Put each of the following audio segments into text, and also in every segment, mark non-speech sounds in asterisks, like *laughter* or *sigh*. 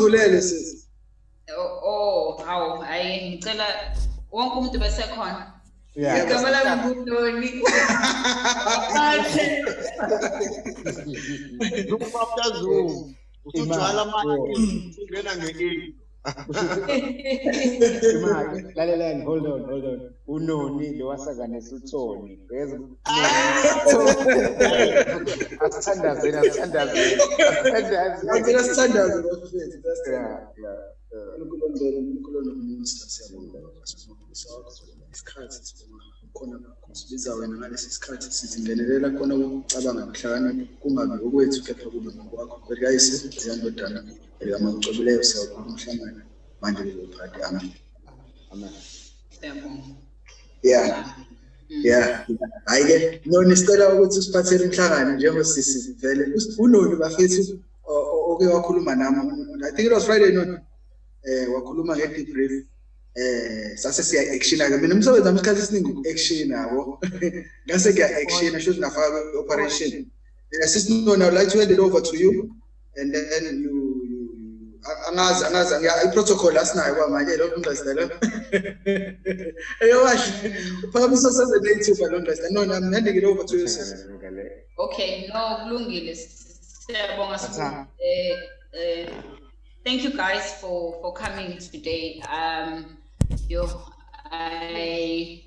usivulele sisi Oh, oh, hawu, hayi ngicela wonke umuntu besekhona. Yeah. Igama lami nguNoni. Aphathe. Zoom after Zoom. Usujwala manje ungena nge-eight. Imali, hold on, hold on. Unoni lo wasakanisa uThoni. Uyeza asithandazeni, asithandazeni. Asithandazeni. sithandaze bafethu that's Yeah, yeah, yeah. uNkulunkulu uNkulunkulu minister siyabonga sifundisa isikhathi sibonga khona kusibiza wena ngalesi sikhathi sithi ngenelela khona ukucabanga nokuhlakanipha kungabi okwethu kepha kube ngokwakho kwelikayise ziyandodana elikamakucobileyo siyawukhona umhlangano manje bezophathe amen. Amen. Siyabonga. yeah. Yeah hayi-ke noni sicela ukuthi usiphathele umhlangano njengosisi vele. Unoni bafethu oke wakhuluma nami. I think it was friday noni. Eh wakhuluma nge-debrief eh sase siya-actiona-ke mina umsebenzi wami isikhathi esiningi uku-action yabo ngase sho ngafaka kwe-operation Eh, sisi noni i would like to hand it over to you and then you angazi angazi i-protocol asinayo kwamanje lo ungazitela eyokahle uphakamisa sase-native lo no I'm handing it over to you sis Okay, no, kulungile. Siyabonga. Eh eh thank you guys for for coming today. Um yo I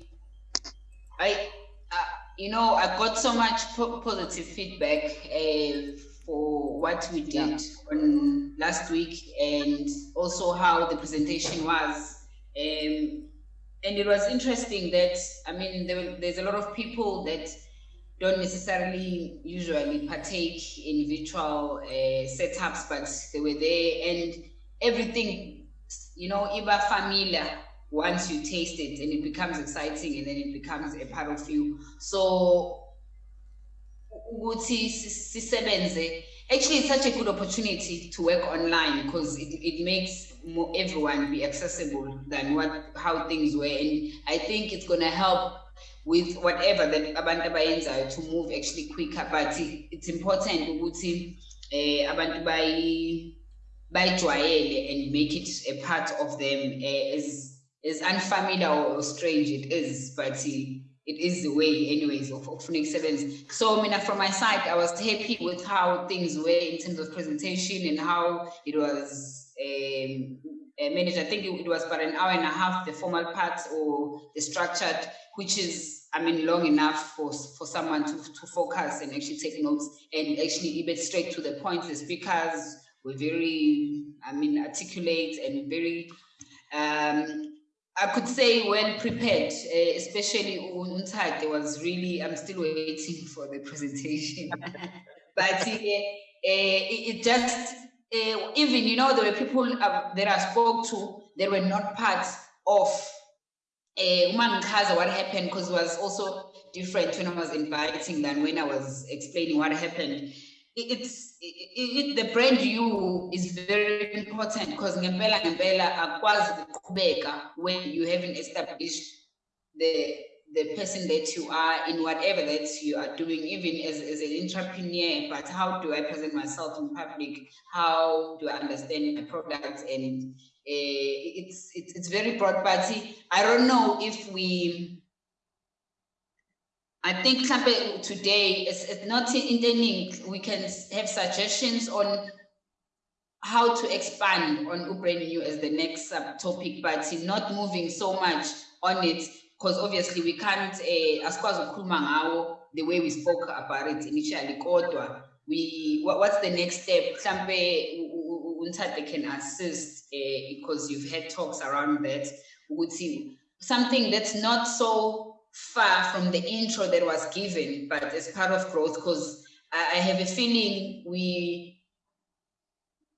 I uh, you know, I got so much po- positive feedback uh, for what we did on last week and also how the presentation was. Um, and it was interesting that, I mean, there, there's a lot of people that don't necessarily usually partake in virtual uh, setups, but they were there and everything, you know, iba familiar once you taste it and it becomes exciting and then it becomes a part of you. So ukuthi si- sisebenze. Actually it's such a good opportunity to work online because it, it makes more, everyone be accessible than what how things were. And i think it's going to help with whatever that abantu abayenzayo to move actually quicker. But it- it's important ukuthi eh abantu bayi bayijwayele and make it a part of them eh, as as unfamiliar or, strange it is but it is the way anyways of of Phoenix Sevens. So I mean from my side I was happy with how things were in terms of presentation and how it was um, uh, managed. I think it, it was about an hour and a half, the formal part or the structured, which is I mean long enough for for someone to, to focus and actually take notes and actually even straight to the point. The speakers were very I mean articulate and very um, I could say well prepared, uh, especially Untade was really, I'm still waiting for the presentation. *laughs* but uh, it, it just, uh, even, you know, there were people uh, that I spoke to that were not part of uh, Uma Nkaza, what happened, because it was also different when I was inviting than when I was explaining what happened. It- It's it, it, the brand you is very important because ngempela ngempela akwazi ukuqhubeka when you haven't established the the person that you are in whatever that you are doing, even as, as an entrepreneur, but how do I present myself in public? How do I understand my product? And uh, it's, it's it's very broad, but see I don't know if we I think today it's, it's not intending we can have suggestions on how to expand on New as the next subtopic, but not moving so much on it because obviously we can't uh, asikwazi ukukhuluma ngawo the way we spoke about it initially kodwa we what, what's the next step? Mhlambe u- u- u- can assist because you've had talks around that ukuthi something that's not so far from the intro that was given, but as part of growth, because I, I have a feeling we,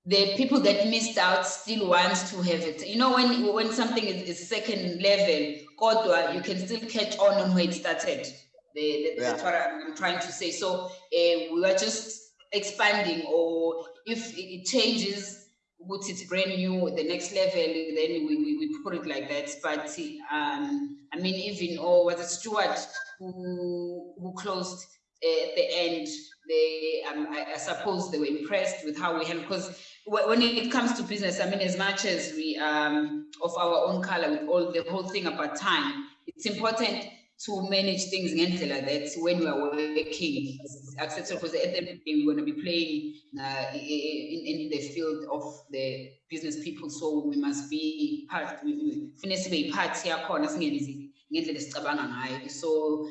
the people that missed out still wants to have it. You know, when when something is, is second level, Kodwa, you can still catch on on where it started. The, the- That's what I'm, trying to say. So uh, we are just expanding, or if it changes, which it's brand new, the next level, then we, we, we put it like that. But um, I mean, even or was it Stuart who who closed uh, at the end they, um, I, I suppose they were impressed with how we handle, because when it comes to business, I mean, as much as we um of our own color with all the whole thing about time, it's important to manage things in like that when we are working acceptable because at the end of the day we're going to be playing uh, in, in the field of the business people. So we must be part we finish be part yakhona singenzi ngendlela esicabanga ngayo. So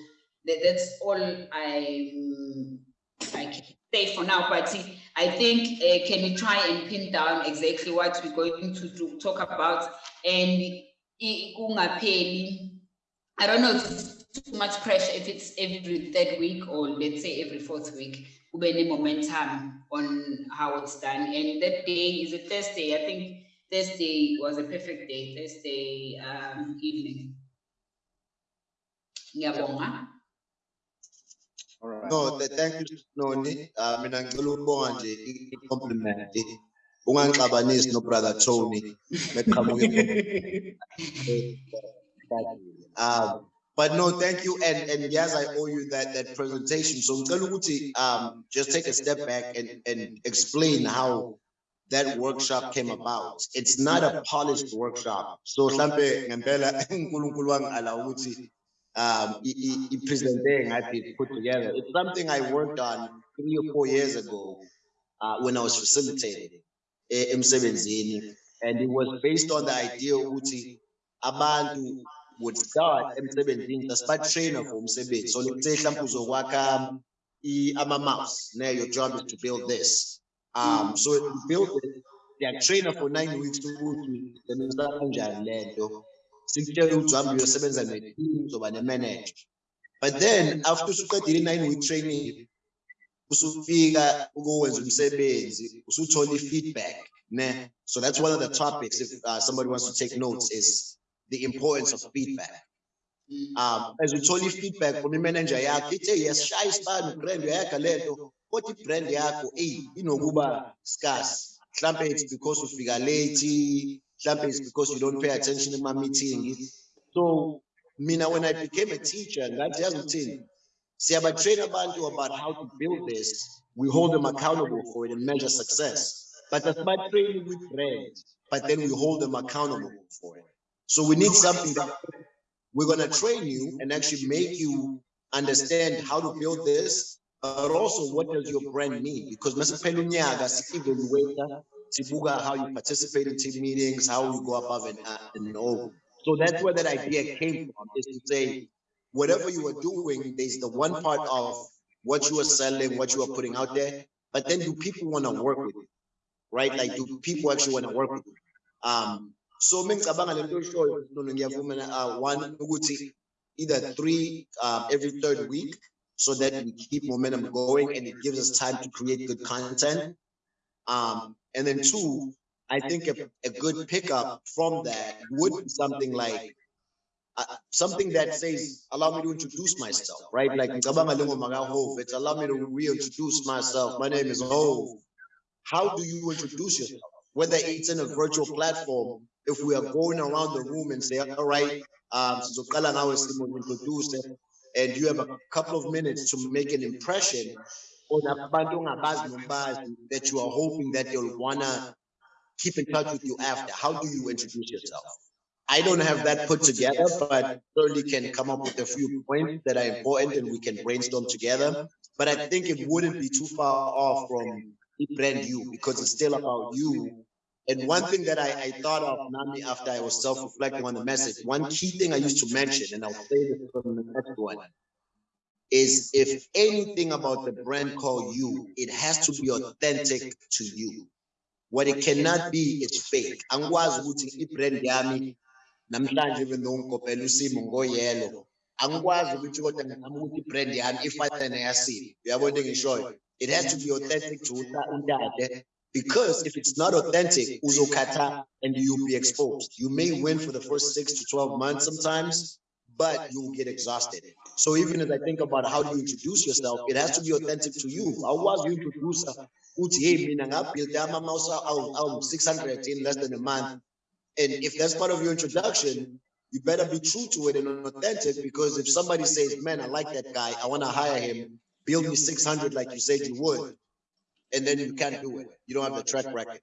that, that's all i i can say for now. But i think uh, can we try and pin down exactly what we're going to do, talk about? And i don't know if it's too much pressure if it's every third week or let's say every fourth week any momentum on how it's done. And that day is a thursday? I think thursday was a perfect day thursday um, evening. Ngiyabonga. No, thank you Noni. Uh, mina ngicela ukubonga nje i-compliment ungangixabanisi no brother Tony. Beqhamuke *laughs* um but no, thank you. And and yes, I owe you that that presentation. So um just take a step back and, and explain how that workshop came about. It's not a polished workshop. So mhlambe ngempela uNkulunkulu wangala ukuthi um i-presente ngathi put together. It's something I worked on three or four years ago uh, when I was facilitating emsebenzini and it was based on the idea ukuthi abantu would start emsebenzini trainer for umsebenzi so let's say mhlawumbe uzokwakha ama-mouse now your job is to build this. Um so you build it they are trainer for nine weeks ukuthi sebenza kanjani lento. Sikutshela ukuthi uhambe uyosebenza ne-team uzoba ne-manager. But then after usuqedile i-nine week training usufika ukuwenza umsebenzi usuthola i-feedback ne. So that's one of the topics if uh, somebody wants to take notes is the importance of feedback. Um, as we told you feedback from the manager yakho ithi yasishaya isibani brand uyayakha lento kodwa i-brand yakho eyi inokuba scarce. Mhlampe it's because ufika late mhlampe it's because you don't pay attention in my meeting. So mina when i became a teacher ngathi yazi ukuthini siyabatrain abantu about how to build this. We hold them accountable for it and measure success. But asibatrain with brand but then we hold them accountable for it so we need something that we're going to train you and actually make you understand how to build this, but also what does your brand mean? Because Tibuga, how you participate in team meetings, how you go above and, and. So that's where that idea came from, is to say, whatever you are doing, there's the one part of what you are selling, what you are putting out there, but then do people want to work with you, right? Like, do people actually want to work with you? Um, so mengicabanga lento oyishoyo nono uh, one ukuthi either three uh, every third week so that we keep momentum going and it gives us time to create good content. Um, and then two i think a, a good pickup from that would be something like uh, something that says allow me to introduce myself right? Like it's allow me to reintroduce myself. My name is Hove. How do you introduce yourself? Whether it's in a virtual platform if we are going around the room and say, all right, um, so now is the introduce and you have a couple of minutes to make an impression on that you are hoping that you'll wanna keep in touch with you after. How do you introduce yourself? I don't have that put together, but certainly can come up with a few points that are important and we can brainstorm together. But I think it wouldn't be too far off from brand you because it's still about you and one thing that I, I thought of, Nami, after I was self-reflecting on the message, one key thing I used to mention, and I'll say this from the next one, is if anything about the brand called you, it has to be authentic to you. What it cannot be, it's fake. Angwazi ukuthi i-brand yami namhlanje even though ngikopela usimo ngoyelo angikwazi ukuthi kodwa ngizama ukuthi i-brand yami ifane neyasimo uyabona engishoyo it has to be authentic to untate because if it's not authentic, uzokata and you'll be exposed. You may win for the first six to 12 months sometimes, but you'll get exhausted. So even as I think about how do you introduce yourself, it has to be authentic to you. How was you introduce awu 600 in less than a month. And if that's part of your introduction, you better be true to it and authentic because if somebody says, man, I like that guy, I want to hire him, build me 600 like you said you would, and then you can't do it. You don't have the track record.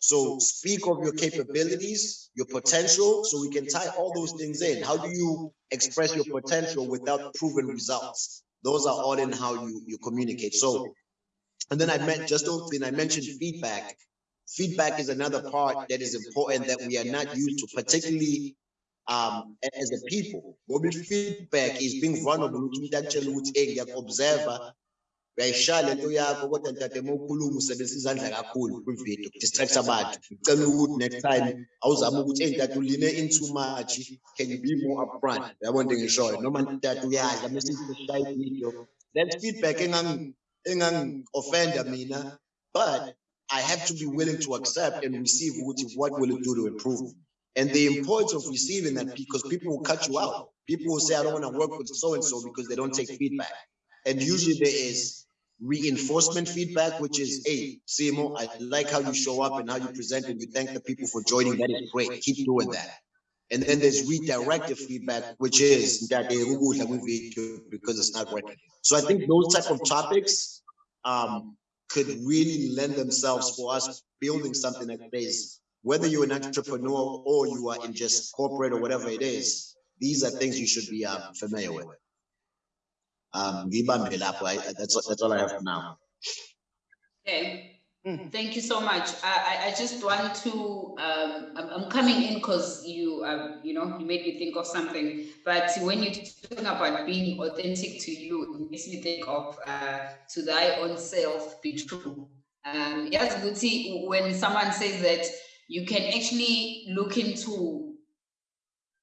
So speak of your capabilities, your potential, so we can tie all those things in. How do you express your potential without proven results? Those are all in how you, you communicate. So, and then I meant just then I mentioned feedback. Feedback is another part that is important that we are not used to, particularly um, as a people. What feedback is being vulnerable to actually observer uyayishaya lento yakho kodwa ntate uma ukhuluma usebenzisa izandla kakhulu kwividiyo distract abantu. Ngicela ukuthi next time awuzame ukuthi eyi ntate uline in too much. Can you be more upfront? Yabona into engishoyo noma ntate uyadla mesishaya ividiyo. That feedback engangi-offenda mina but I have to be willing to accept and receive what will it do to improve. And the importance of receiving that because people will cut you out. People will say, I don't want to work with so and so because they don't take feedback. And usually there is reinforcement feedback, which is, hey, Simo, I like how you show up and how you present and you thank the people for joining. That is great. Keep doing that. And then there's redirective feedback, which is that because it's not working. So I think those type of topics um, could really lend themselves for us building something that is whether you're an entrepreneur or you are in just corporate or whatever it is, these are things you should be um, familiar with. Um, that's, that's all I have for now. Okay. Mm. Thank you so much. I, I just want to, um, I'm, I'm coming in because you, um, you know, you made me think of something. But when you're talking about being authentic to you, it makes me think of uh, to thy own self be true. Um, yes, Guti, when someone says that you can actually look into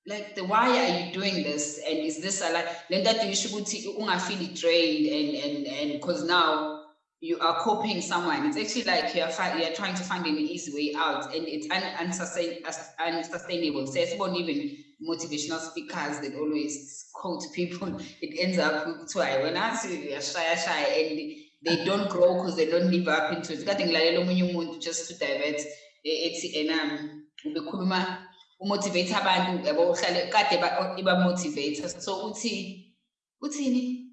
like the why are you doing this? And is this a like then that you should feel drained and and and because now you are copying someone. It's actually like you're you're trying to find an easy way out and it's un, unsustain, unsustainable. So it's not even motivational speakers that always quote people. *laughs* It ends up to I when I see shy shy and they don't grow because they don't live up into it. Just to divert ethi ena ubekhuluma umotivate abantu yabo uhlale kade iba-motivate. So uthi uthini?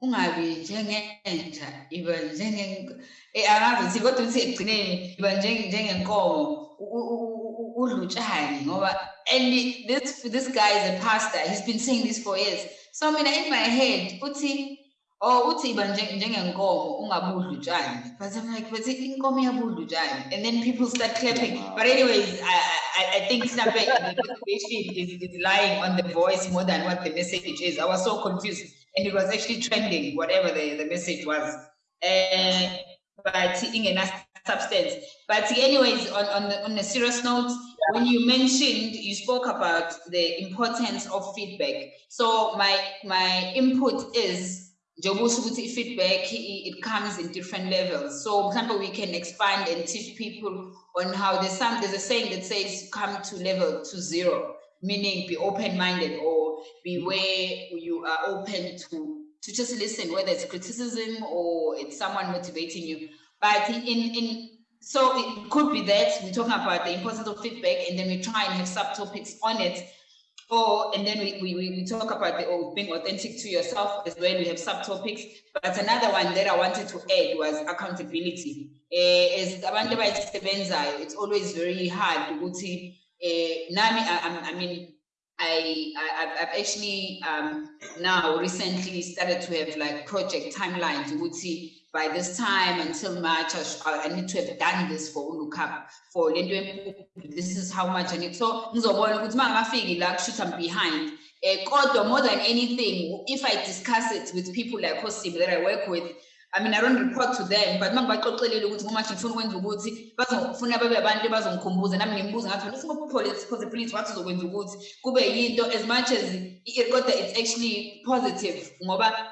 Ungabi njengenja iba njenge eh angazi uthi kodwa uthi ekugcineni iba njengenkomo. Udlutshani ngoba and this this guy is a pastor. He's been saying this for years. So mina in my head uthi Oh, uthi iba njengenkomo ungabudli utshani. But I'm like, but inkomo iyabudla utshani. And then people start clapping. But anyways, I, I, I think Snape, the motivation is, is lying on the voice more than what the message is. I was so confused. And it was actually trending, whatever the, the message was. Uh, but in a substance. But anyways, on, on, the, on a serious note, when you mentioned, you spoke about the importance of feedback. So my, my input is feedback it comes in different levels. So for example, we can expand and teach people on how there's some there's a saying that says come to level to zero meaning be open-minded or be where you are open to to just listen whether it's criticism or it's someone motivating you. But in in so it could be that we're talking about the importance of feedback and then we try and have subtopics on it Oh, and then we, we, we talk about the oh, being authentic to yourself as well. We have subtopics. But another one that I wanted to add was accountability. Uh, as it's always very hard ukuthi uh, nami, I, I mean, I, I have actually um, now recently started to have like project timelines. Ukuthi by this time until March, I, need to have done this for Ulucap, for this is how much I need. So, I'm behind. Uh, more than anything, if I discuss it with people like Hosim that I work with, I mean, I don't report to them, but uma ngibaxoxelile ukuthi nje ngifuna ukwenza ukuthi bazofuna babe abantu bazongikhumbuza nami ngimbuza ngathi wena singopolice cause police wathi uzokwenza ukuthi kube yinto as much as kodwa it's actually positive ngoba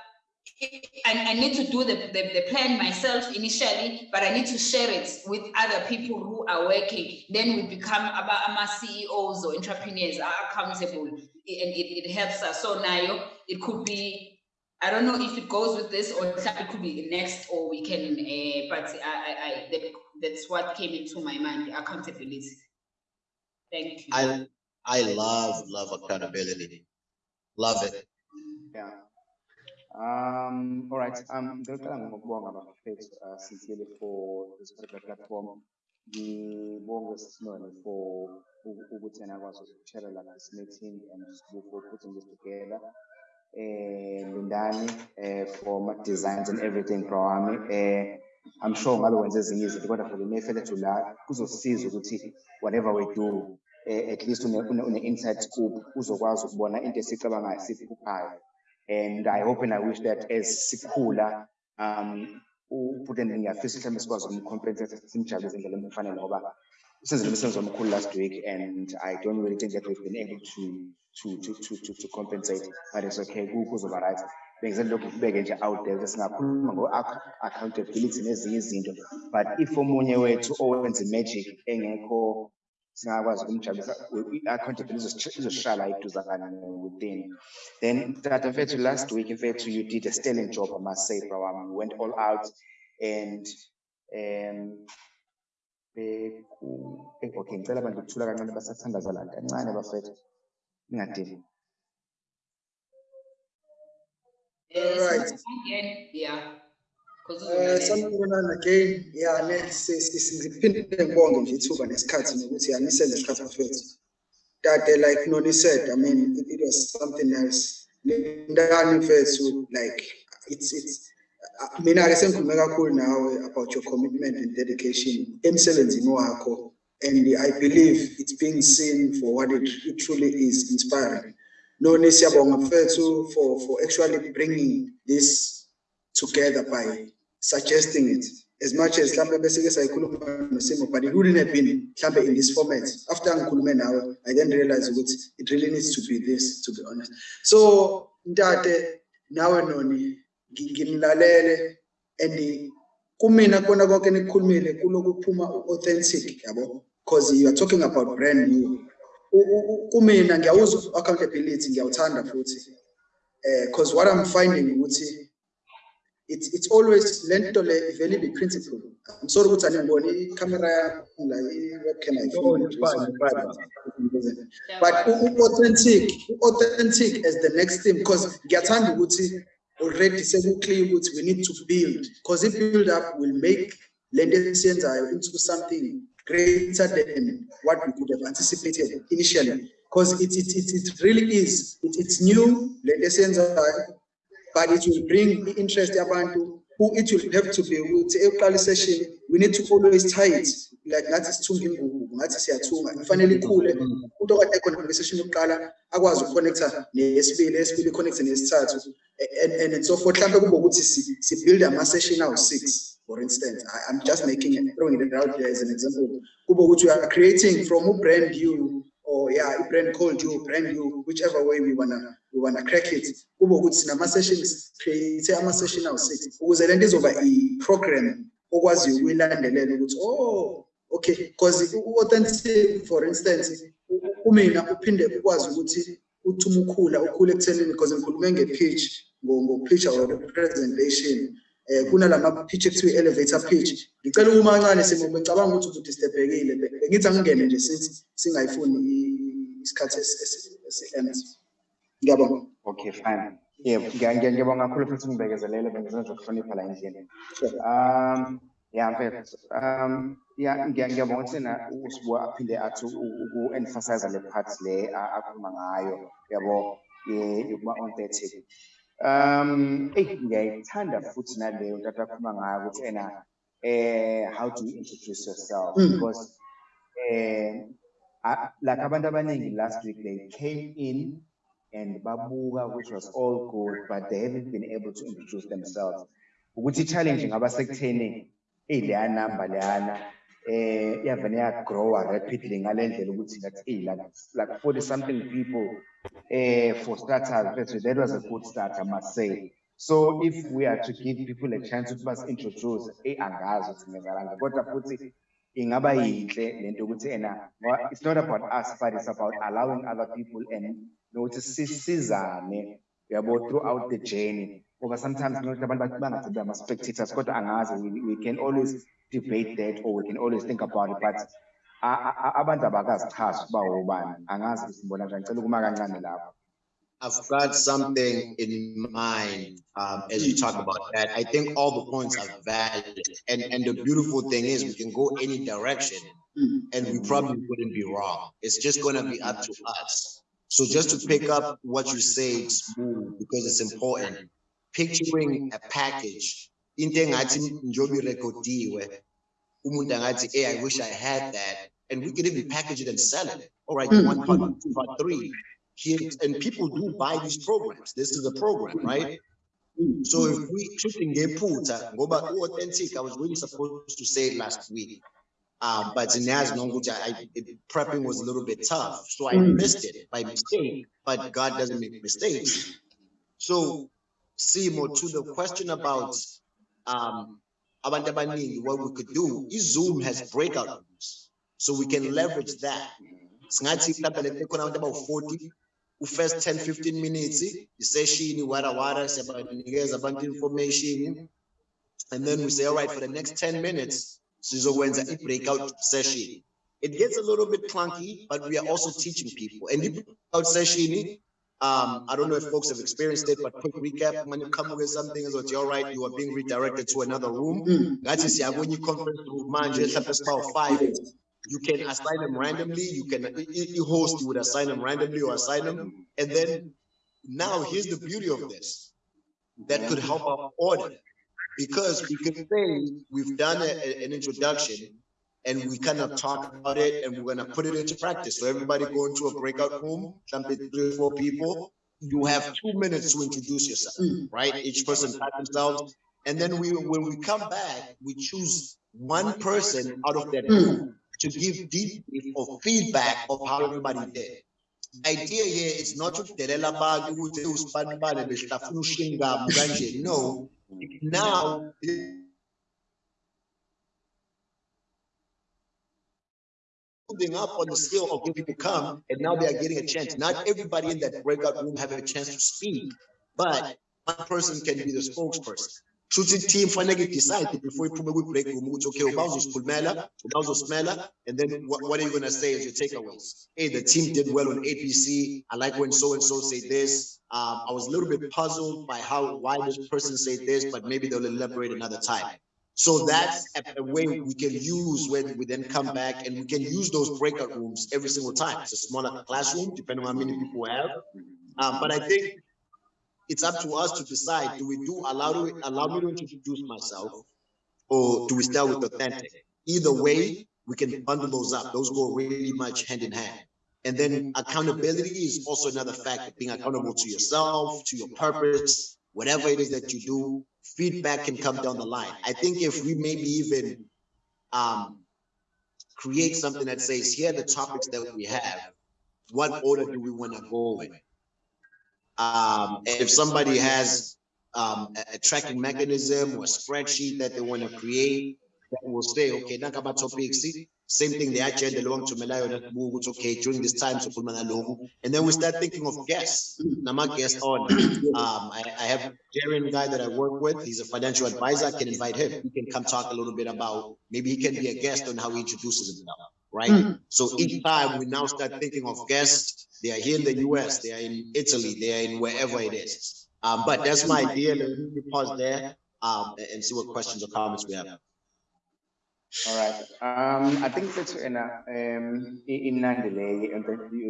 I, I need to do the, the, the, plan myself initially, but I need to share it with other people who are working. Then we become about our CEOs or entrepreneurs are accountable and it, it helps us. So now it could be, I don't know if it goes with this or it could be next or we can, uh, but I, I, I that, that's what came into my mind, accountability. Thank you. I, I love, love accountability. Love it. Yeah. Um, all right. Um, ngicela ngokubonga bafethu uh, sincerely for this particular platform. Ngibonge Sinone for ukuthi yena akwazi ukushare like this meeting and for putting this together. Eh, Lindani, eh, for my designs and everything, wami. Eh, I'm sure ngabe wenze ezinye izinto kodwa for the mefele to la kuzosiza ukuthi whatever we do, eh, at least une, une, une inside scoop uzokwazi ukubona into esicabangayo siphuphayo. And I hope and I wish that as sikhula, um, uPutin ngiyafisa mhlawumbe sikwazi ukumcompensate simjabulise ngendlela efanele ngoba usenzile umsebenzi omkhulu last week and I don't really think that we've been able to to to to to, to compensate but it's okay. Ku- kuzoba right. Bengise lokhu kubeke nje out there singakhuluma ngo accountability nezinye izinto. But if omunye wethu owenza magic engekho singakwazi ukumjabulisa i- accountability izosh- izoshala iduzakana within then that mfethu last week mfethu you did a sterling job I must say bro um, you went all out and um okay ngicela abantu ukuthula kancane basathandaza la kancane bafethu ningadini Alright. Again, yeah. Eh bafethu Tade like Noni said I mean it, it was something else. Ndani mfethu like it's it's uh, mina ke sengikhulume kakhulu nawe about your commitment and dedication emsebenzini wakho. And I believe it's being seen for what it, it truly is inspiring. Noni siyabonga mfethu for for actually bringing this together by suggesting it. As much as mhlambe bese ke sayikhuluma nosimo but it wouldn't have been mhlambe in this format. After ngikhulume nawe i then realize ukuthi it really needs to be this to be honest. So ntate nawe noni ngi- nginilalele and kumina kona konke nikukhulumile kuloku kuphuma authentic yabo? Because you are talking about brand new. U- u- u- kumina ngiyawuzwa accountability ngiyawuthanda futhi. Eh because what i'm finding ukuthi it's it's always lento le be principle. I'm sorry ukuthi aningiboni i-camera yakho la i-webcam No, oh, it's fine, it's fine. ayifuni but authentic authentic as the next thing because ngiyathanda ukuthi already sekuclear ukuthi we need to build because if build up will make esiyenzayo into something greater than what we could have anticipated initially. Because it, it, it, it really is it, it's new esiyenzayo but it will bring the interest yabantu who it will have to be ukuthi ekuqala session. We need to always tie it like ngathi sithunga ingubo ngathi siyathunga kufanele ikhule umuntu okade kule session yokuqala akwazi ukukhonektha nesibili esibili iconnecte nesithathu and and and so forth. Mhlambe kube ukuthi si si build ama session awu 6 for instance. I'm just making it throwing it out there as an example. We are creating from a brand new or yeah, a brand called you, brand new, whichever way we wanna we wanna crack it. Kube ukuthi sinama sessions create ama session awu six ukuze lento izoba i program okwazi ukuyilandelela ukuthi oh okay because authentic for instance u- u- kumina uphinde ukwazi ukuthi uthi uma ukhula ukhule ekuthenini because ngikhulume nge-pitch ngo- ngo-pitch or representation eh kunalama pitch ekuthiwa elevator pitch. Ngicela uma kancane simo ngicabanga ukuthi ubuthi stebhekile bengithi angingene nje since singayifuni i- isikhathi esi- esi- esi-end ngiyabonga. Okay fine. Yebo ngiya- ngiya- ngiyabonga kakhulu futhi ungibekezelele bengizenza nje ukuhlonipha la endlini Sure. um yeah mfethu um yeah ngiya- ngiyabonga ukuthi na usibuya aphinde athi uku-emphasize le part le a- akhuluma ngayo. Yabo ye- yokuba authentic um ngiyayithanda futhi naleyo athi akhuluma ngayo ukuthi ena eh how do you introduce yourself Mm. because eh like abantu abaningi last week they came in and babuka which was all good but they haven't been able to introduce themselves ukuthi i-challenge ngaba sekutheni eyi leya number leyana eh iyavane yagrowa rapidly ngale ndlela ukuthi ngathi eyi like like 40 something people eh for starters that was a good start i must say. So if we are to give people a chance ukuthi basi-introduce eyi angazi ukuthi ngenzakalanga kodwa futhi ingaba yinhle lento ukuthi ena it's not about us but it's about allowing other people and nokuthi sisizane yabo throughout the journey ngoba sometimes ama-spectators kodwa angazi we, we can always debate that or we can always think about it but a- a- a- abantu abakazichazi ukuba ubani angazi sibona njani ngicela ukuma kancane lapho I've got something in mind um, as you talk about that. I think all the points are valid, and and the beautiful thing is we can go any direction, and we probably wouldn't be wrong. It's just going to be up to us. So just to pick up what you say, because it's important. Picturing a package, into engathi njengoba irekhodiwe, umuntu angathi, hey, I wish I had that, and we could even package it and sell it. All right, one part, two part, three here, and people do buy these programs. This is a program, right? So if we shooting ngephutha ngoba authentic, I was really supposed to say it last week. Um, but Naz Nonguja, I it- prepping was a little bit tough, so I missed it by mistake, but God doesn't make mistakes. So, Simo, to the question about um abantu abaningi, what we could do, Zoom has breakout rooms. So we can leverage that. Singathi mhlawumbe lethe khona abantu about 40 u-first 10 15 minutes isession wara wara siyabanikeza abantu information. and then we say all right for the next 10 minutes sizokwenza i-breakout session. it gets a little bit clunky but we are also teaching people. and the breakout session um i don't know if folks have experienced it but quick recap when you come with something is what you're right you are being redirected to another room ngathi siyakwenye i-conference room manje five you can assign them randomly. You can, i- host, you would assign them randomly or assign them. And then now here's the beauty of this. That could help our order. Because we can say we've done a- an introduction and we kind of talk about it and we're gonna put it into practice. So everybody go into a breakout room, something three or four people. You have two minutes to introduce yourself, right? Each person pat themselves. And then we, when we come back, we choose one person out of that group to give deep or feedback of how everybody did. Idea here is not to delela abantu ukuthi usibanibane behlafuna ushingam kanje. No, now moving up on the scale of when people come and now they are getting a chance. Not everybody in that breakout room have a chance to speak, but one person can be the spokesperson. Shooting team fanele decide before you put break room ukuthi okay uba uzosikhulumela uba uzosimela and then what, what are you gonna say as your takeaways hey the team did well on apc i like when so and so say this um i was a little bit puzzled by how why this person said this but maybe they'll elaborate another time so that's a, way we can use when we then come back and we can use those breakout rooms every single time it's a smaller classroom depending on how many people we have um, but i think it's up to us to decide, do we do, allow, allow me to introduce myself? Or do we start with authentic? Either way, we can bundle those up. Those go really much hand in hand. And then accountability is also another factor, being accountable to yourself, to your purpose, whatever it is that you do, feedback can come down the line. I think if we maybe even um, create something that says, here are the topics that we have, what order do we want to go in? Um, and if somebody has um, a, a tracking mechanism or spreadsheet that they want to create, that will say, okay, nakaba topics, same thing, they the agenda long to Malayo, it's okay, during this time, so and then we start thinking of guests. Now my guest on, um, I, I have Jerry, guy that I work with, he's a financial advisor, I can invite him. He can come talk a little bit about, maybe he can be a guest on how he introduces himself, right? So each time we now start thinking of guests, they are here in the US, they are in Italy, they are in wherever it is. Um, but that's my idea. Let me pause there um, and- and see what questions or comments we have. All right. Um, I think that's ena um imnandi le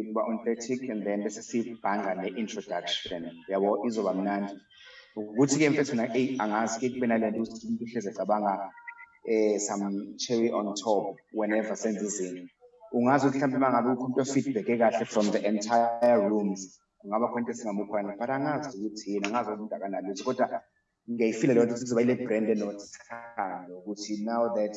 uba authentic and then bese sibhanga ne-introduction yabo izoba mnandi. Ukuthi ke mfethu na eh angazi ke kube nale nto ukuthi umuntu uhleze ecabanga eh some cherry on top whenever senze izinto. Ungazi ukuthi mhlawumbe uma ngabe ukhona feedback ekahle from the entire rooms kungaba khona into esingamukhwana but angazi ukuthi yini angazi umuntu akanalutho kodwa ngiyayifila leyo nto ukuthi kuzoba ile brand enothando ukuthi now that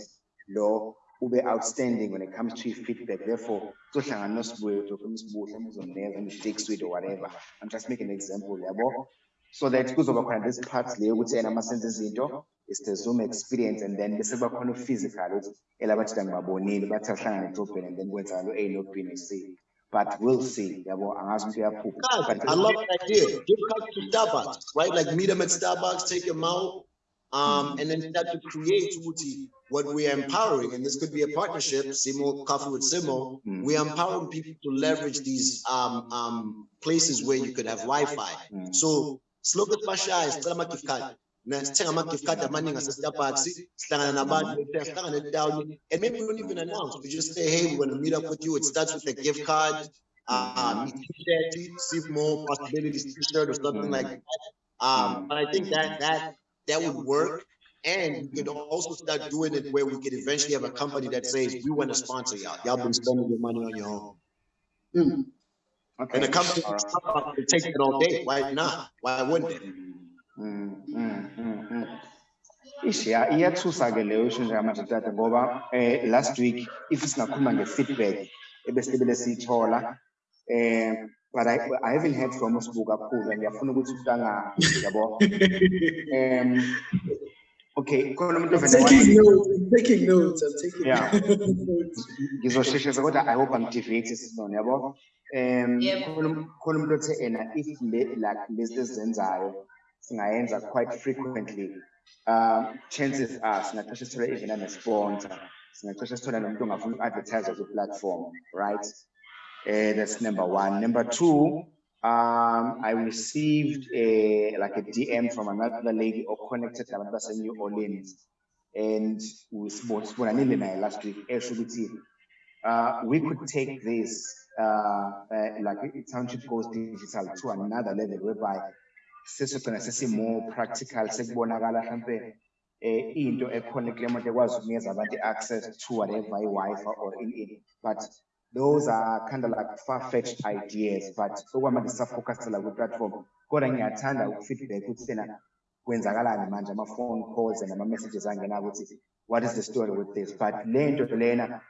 lo ube outstanding when it comes to feedback. therefore kuzohlangana nosibuye uzofuna usibuhle umzomnikeza umfix with or whatever. i'm just making an example yabo. so that kuzoba khona this part le yokuthi yena masenze izinto is the zoom experience and then bese kuba khona physical ukuthi elabathi ngibabonile bathi ahlangane edrobheni and then kwenzakala u-a no b no c but we'll see yabo angazi umuntu uyaphupha Guys, I love that idea. Give cards to Starbucks, right? Like meet them at Starbucks, take them out. Um, and then start to create what we are empowering, and this could be a partnership, Simo, Coffee with Simo, we are empowering people to leverage these um, um, places where you could have Wi-Fi. So siloku sibashaya sicela ama-gift card na sithenga ama-gift card amaningi ase-starbucks sihlangana nabantu sihlangana down and maybe we don't even announce. We just say hey we're going to meet up with you. It starts with a gift card um t-shirt see more possibilities t-shirt or something like that. Um but i think that that that would work. and we could also start doing it where we could eventually have a company that says we want to sponsor y'all. y'all been spending your money on your own. Mm. Okay. and the company right. will take it all day. Why not? Why wouldn't it? Mm, mm, mm, mm. Ish, ya- iyathusa ke leyo njengamanje tata ngoba eh last week if singakhuluma nge-feedback ebesibele siyithola eh but I, I haven't heard from usibuka kakhulu and ngiyafuna ukuthi utanga yabo *laughs* um okay I'm taking notes. I'm taking notes. I'm taking Yeah. notes. ngizosheshisa kodwa i hope angideviate sisibone yabo um Yep. khona um- khona umuntu othe ena if le like lezi ezenzayo singayenza quite frequently um chances are singacishe sithole even ane-sponsor singacishe sithole nomuntu ongafuna uku-advertise kwi-platform right that's number one. Number two um, I received a like a DM from another lady or connected nabantu base New Orleans. And we spoke last week. Esho uh, we could take this uh, uh, like township goes digital to another level whereby sesogcina more practical sekubonakala mhlampe eh into ekhona kule moto ukunikeza abantu access to whatever i-Wi-Fi or in it but those are kind of like far-fetched ideas but okwamanje sisafocusela kwi-platform kodwa ngiyathanda ukufeedback ukuthi tena kwenzakalani manje ama-phone calls and ama-messages angena ukuthi what is the story with this? But le nto lena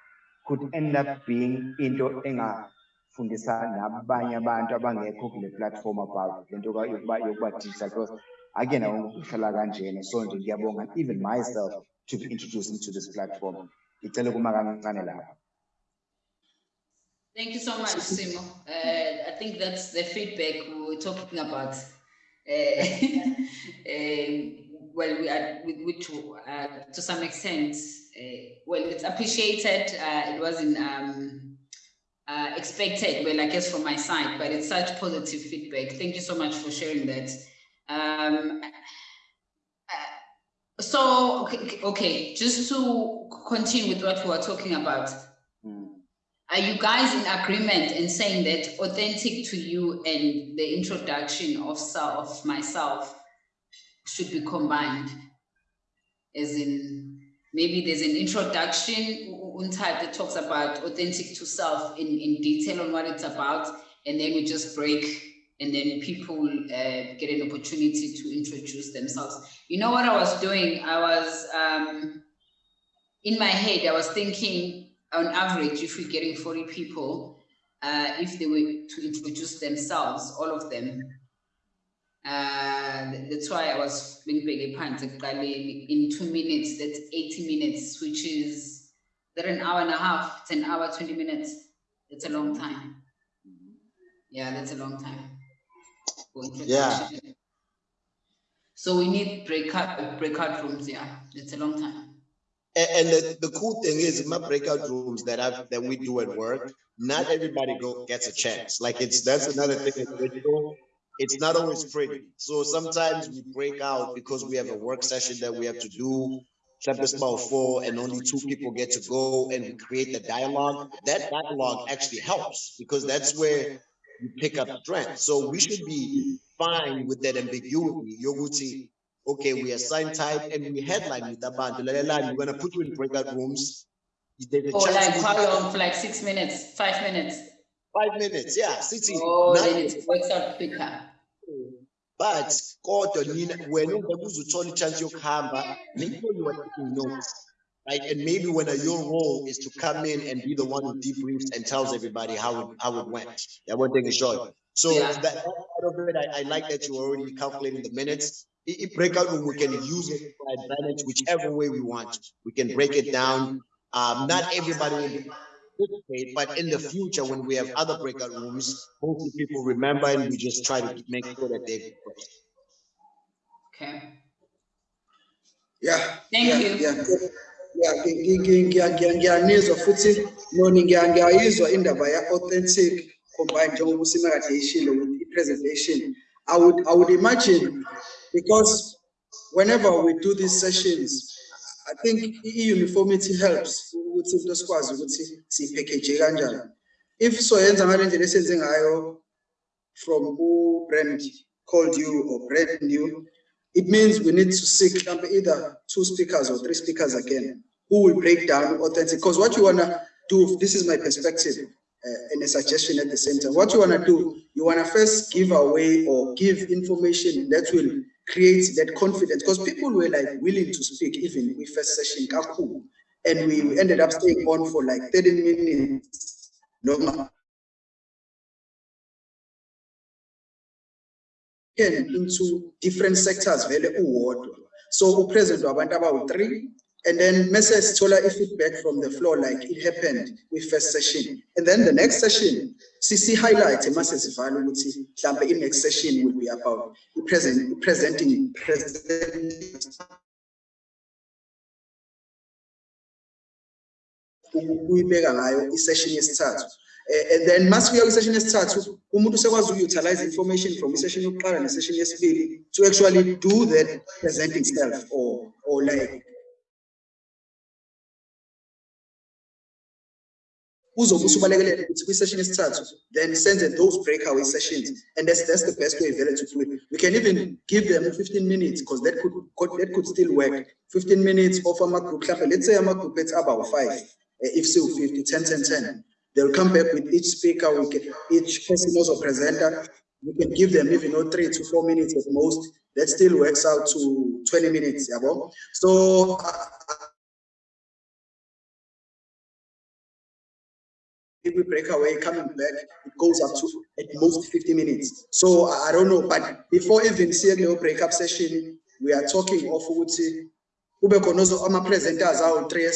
could end up being into engafundisa nabanye abantu abangekho kule platform about le nto ka- yokuba yokuba digital because akuyena wonke uhlala kanjena. So nje ngiyabonga even myself to be introduced into this platform. Ngicele kuma kancane Thank you so much, Simo. Uh, I think that's the feedback we were talking about. Uh, um, *laughs* well, we are, which, uh, to some extent, uh, well, it's appreciated. Uh, it wasn't um, uh, expected, well, I guess from my side, but it's such positive feedback. Thank you so much for sharing that. Um, uh, so, okay, okay, just to continue with what we were talking about. Are you guys in agreement in saying that authentic to you and the introduction of self, myself should be combined? As in, maybe there's an introduction u- u- that talks about authentic to self in, in detail on what it's about, and then we just break, and then people uh, get an opportunity to introduce themselves. You know what I was doing? I was um, in my head, I was thinking on average, if we're getting 40 people, uh, if they were to introduce themselves, all of them, uh, that's why I was being big in two minutes, that's 80 minutes, which is that an hour and a half, it's an hour, 20 minutes. That's a long time. Yeah, that's a long time. Yeah. So we need breakout breakout rooms, yeah. It's a long time. And, the, the cool thing is my breakout rooms that I that we do at work, not everybody go gets a chance. Like it's that's another thing. It's not always pretty. So sometimes we break out because we have a work session that we have to do. Chapter about four and only two people get to go and we create the dialogue. That dialogue actually helps because that's where you pick up strength. So we should be fine with that ambiguity. Yoguti, okay, we assign type and we headline with abantu. Lalelani, We're gonna put you in breakout rooms. There's a oh, Or like how long? For like six minutes, five minutes. Five minutes, yeah, city. Oh, Not- then it works out quicker. but kodwa nina wena ungabuze uthola i-chance yokuhamba maybe when you are taking notes right and maybe when your role is to come in and be the one who debriefs and tells everybody how it how it went that one thing is short so Yeah. that, that part of it I, I like that you're already calculating the minutes I- I breakout room we can use it for advantage whichever way we want we can break it down um not everybody will be participate, but in the future, when we have other breakout rooms, hopefully people remember and we just try to make sure that they. Okay. Yeah. Thank yeah, you. Yeah. Yeah, ngiyanizwa futhi noni ngiya- ngiyayizwa indaba ya-authentic combined njengoba usimekade ishilo with i-presentation I would, I would imagine because whenever we do these sessions I think i-uniformity helps if soyenza ngale ndlela esenze ngayo from who brand called you or brand new, it means we need to seek either two speakers or three speakers again who will break down authentic. Because what you want to do, this is my perspective uh, and a suggestion at the same time. What you want to do, you want to first give away or give information that will create that confidence because people were like willing to speak even with first session kakhulu. and we ended up staying on for like 30 minutes. No into different sectors vele so upresident wabantu abawu-three and then mese sithola i-feedback from the floor like it happened with first session. And then the next session sisi-highlight mase sivala ukuthi mhlampe i-next session will be about i-present, presenting present ukuyibeka ngayo i-session yesithathu. Eh, and then masifika kwi-session yesithathu umuntu usekwazi uku-utilize information from i-session yokuqala ne-session yesibili to actually do that presenting self or or like kwi-session yesithathu then senze those breakaway sessions. And that's, that's the best way vele to do it. We can even give them 15 minutes because that could, could that could still work. 15 minutes of ama-group mhlawumbe let's say ama-group ethi abawu-five eh, if siwu-50 10 10 10 they'll come back with each speaker we can, each person also presenter we can give them even you know, three to four minutes at most. That still works out to 20 minutes yabo? So uh, we break away coming back, it goes up to at most 50 minutes. So I don't know, but before even seeing the break up session, we are talking of ukuthi kube khona ozo- ama-presenters awu-three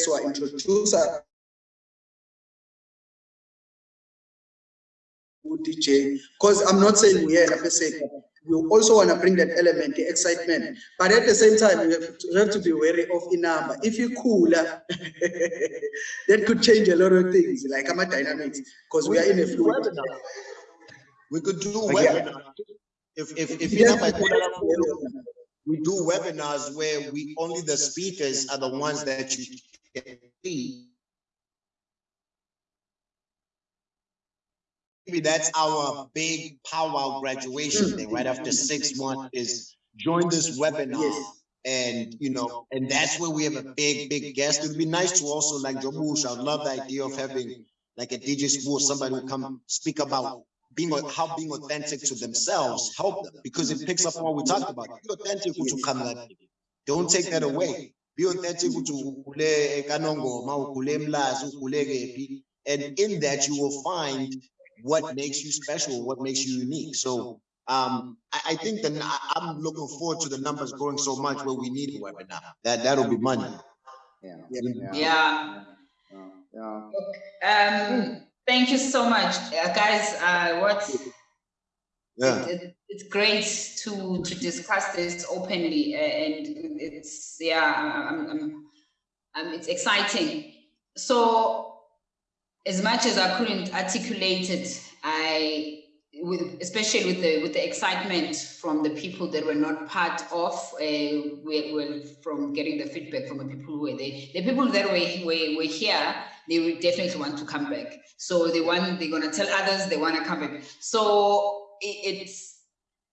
esiwa-introduce DJ, because I'm not saying we are per se, we also want to bring that element, the excitement, but at the same time, we have to, we have to be wary of the number. If you cool, ah, *laughs* that could change a lot of things, like I'm a dynamics, because we are in a fluid. We could do But yeah. webinars. If, if, if, Yeah. you know, we do webinars where we, only the speakers are the ones that you can see. Maybe that's our big powwow graduation hmm. thing, right after six months is join this webinar. Yes. And, you know, and that's where we have a big, big guest. It'd be nice to also like Jobush, I love the idea of having like a DJ school, somebody who come speak about being, how being authentic to themselves, help them, because it picks up what we talked about. Be authentic to come don't take that away. Be authentic to ukule ekanongoma, ukule mlazi, ukule kephi. And in that, you will find what makes you special, what makes you unique. So um, I, I think that I, I'm looking forward to the numbers growing so much where we need a webinar. That, that'll be money. Yeah. Yeah. Yeah. Yeah. Yeah. Um, thank you so much, uh, guys. Uh, what Yeah. it, it's great to to discuss this openly, uh, and it's yeah, I'm, I'm, I'm, it's exciting. So, as much as I couldn't articulate it, I with especially with the with the excitement from the people that were not part of uh, were, were from getting the feedback from the people who were there. The people that were, were, were here they will definitely want to come back. So they want they're going to tell others they want to come back. So it, it's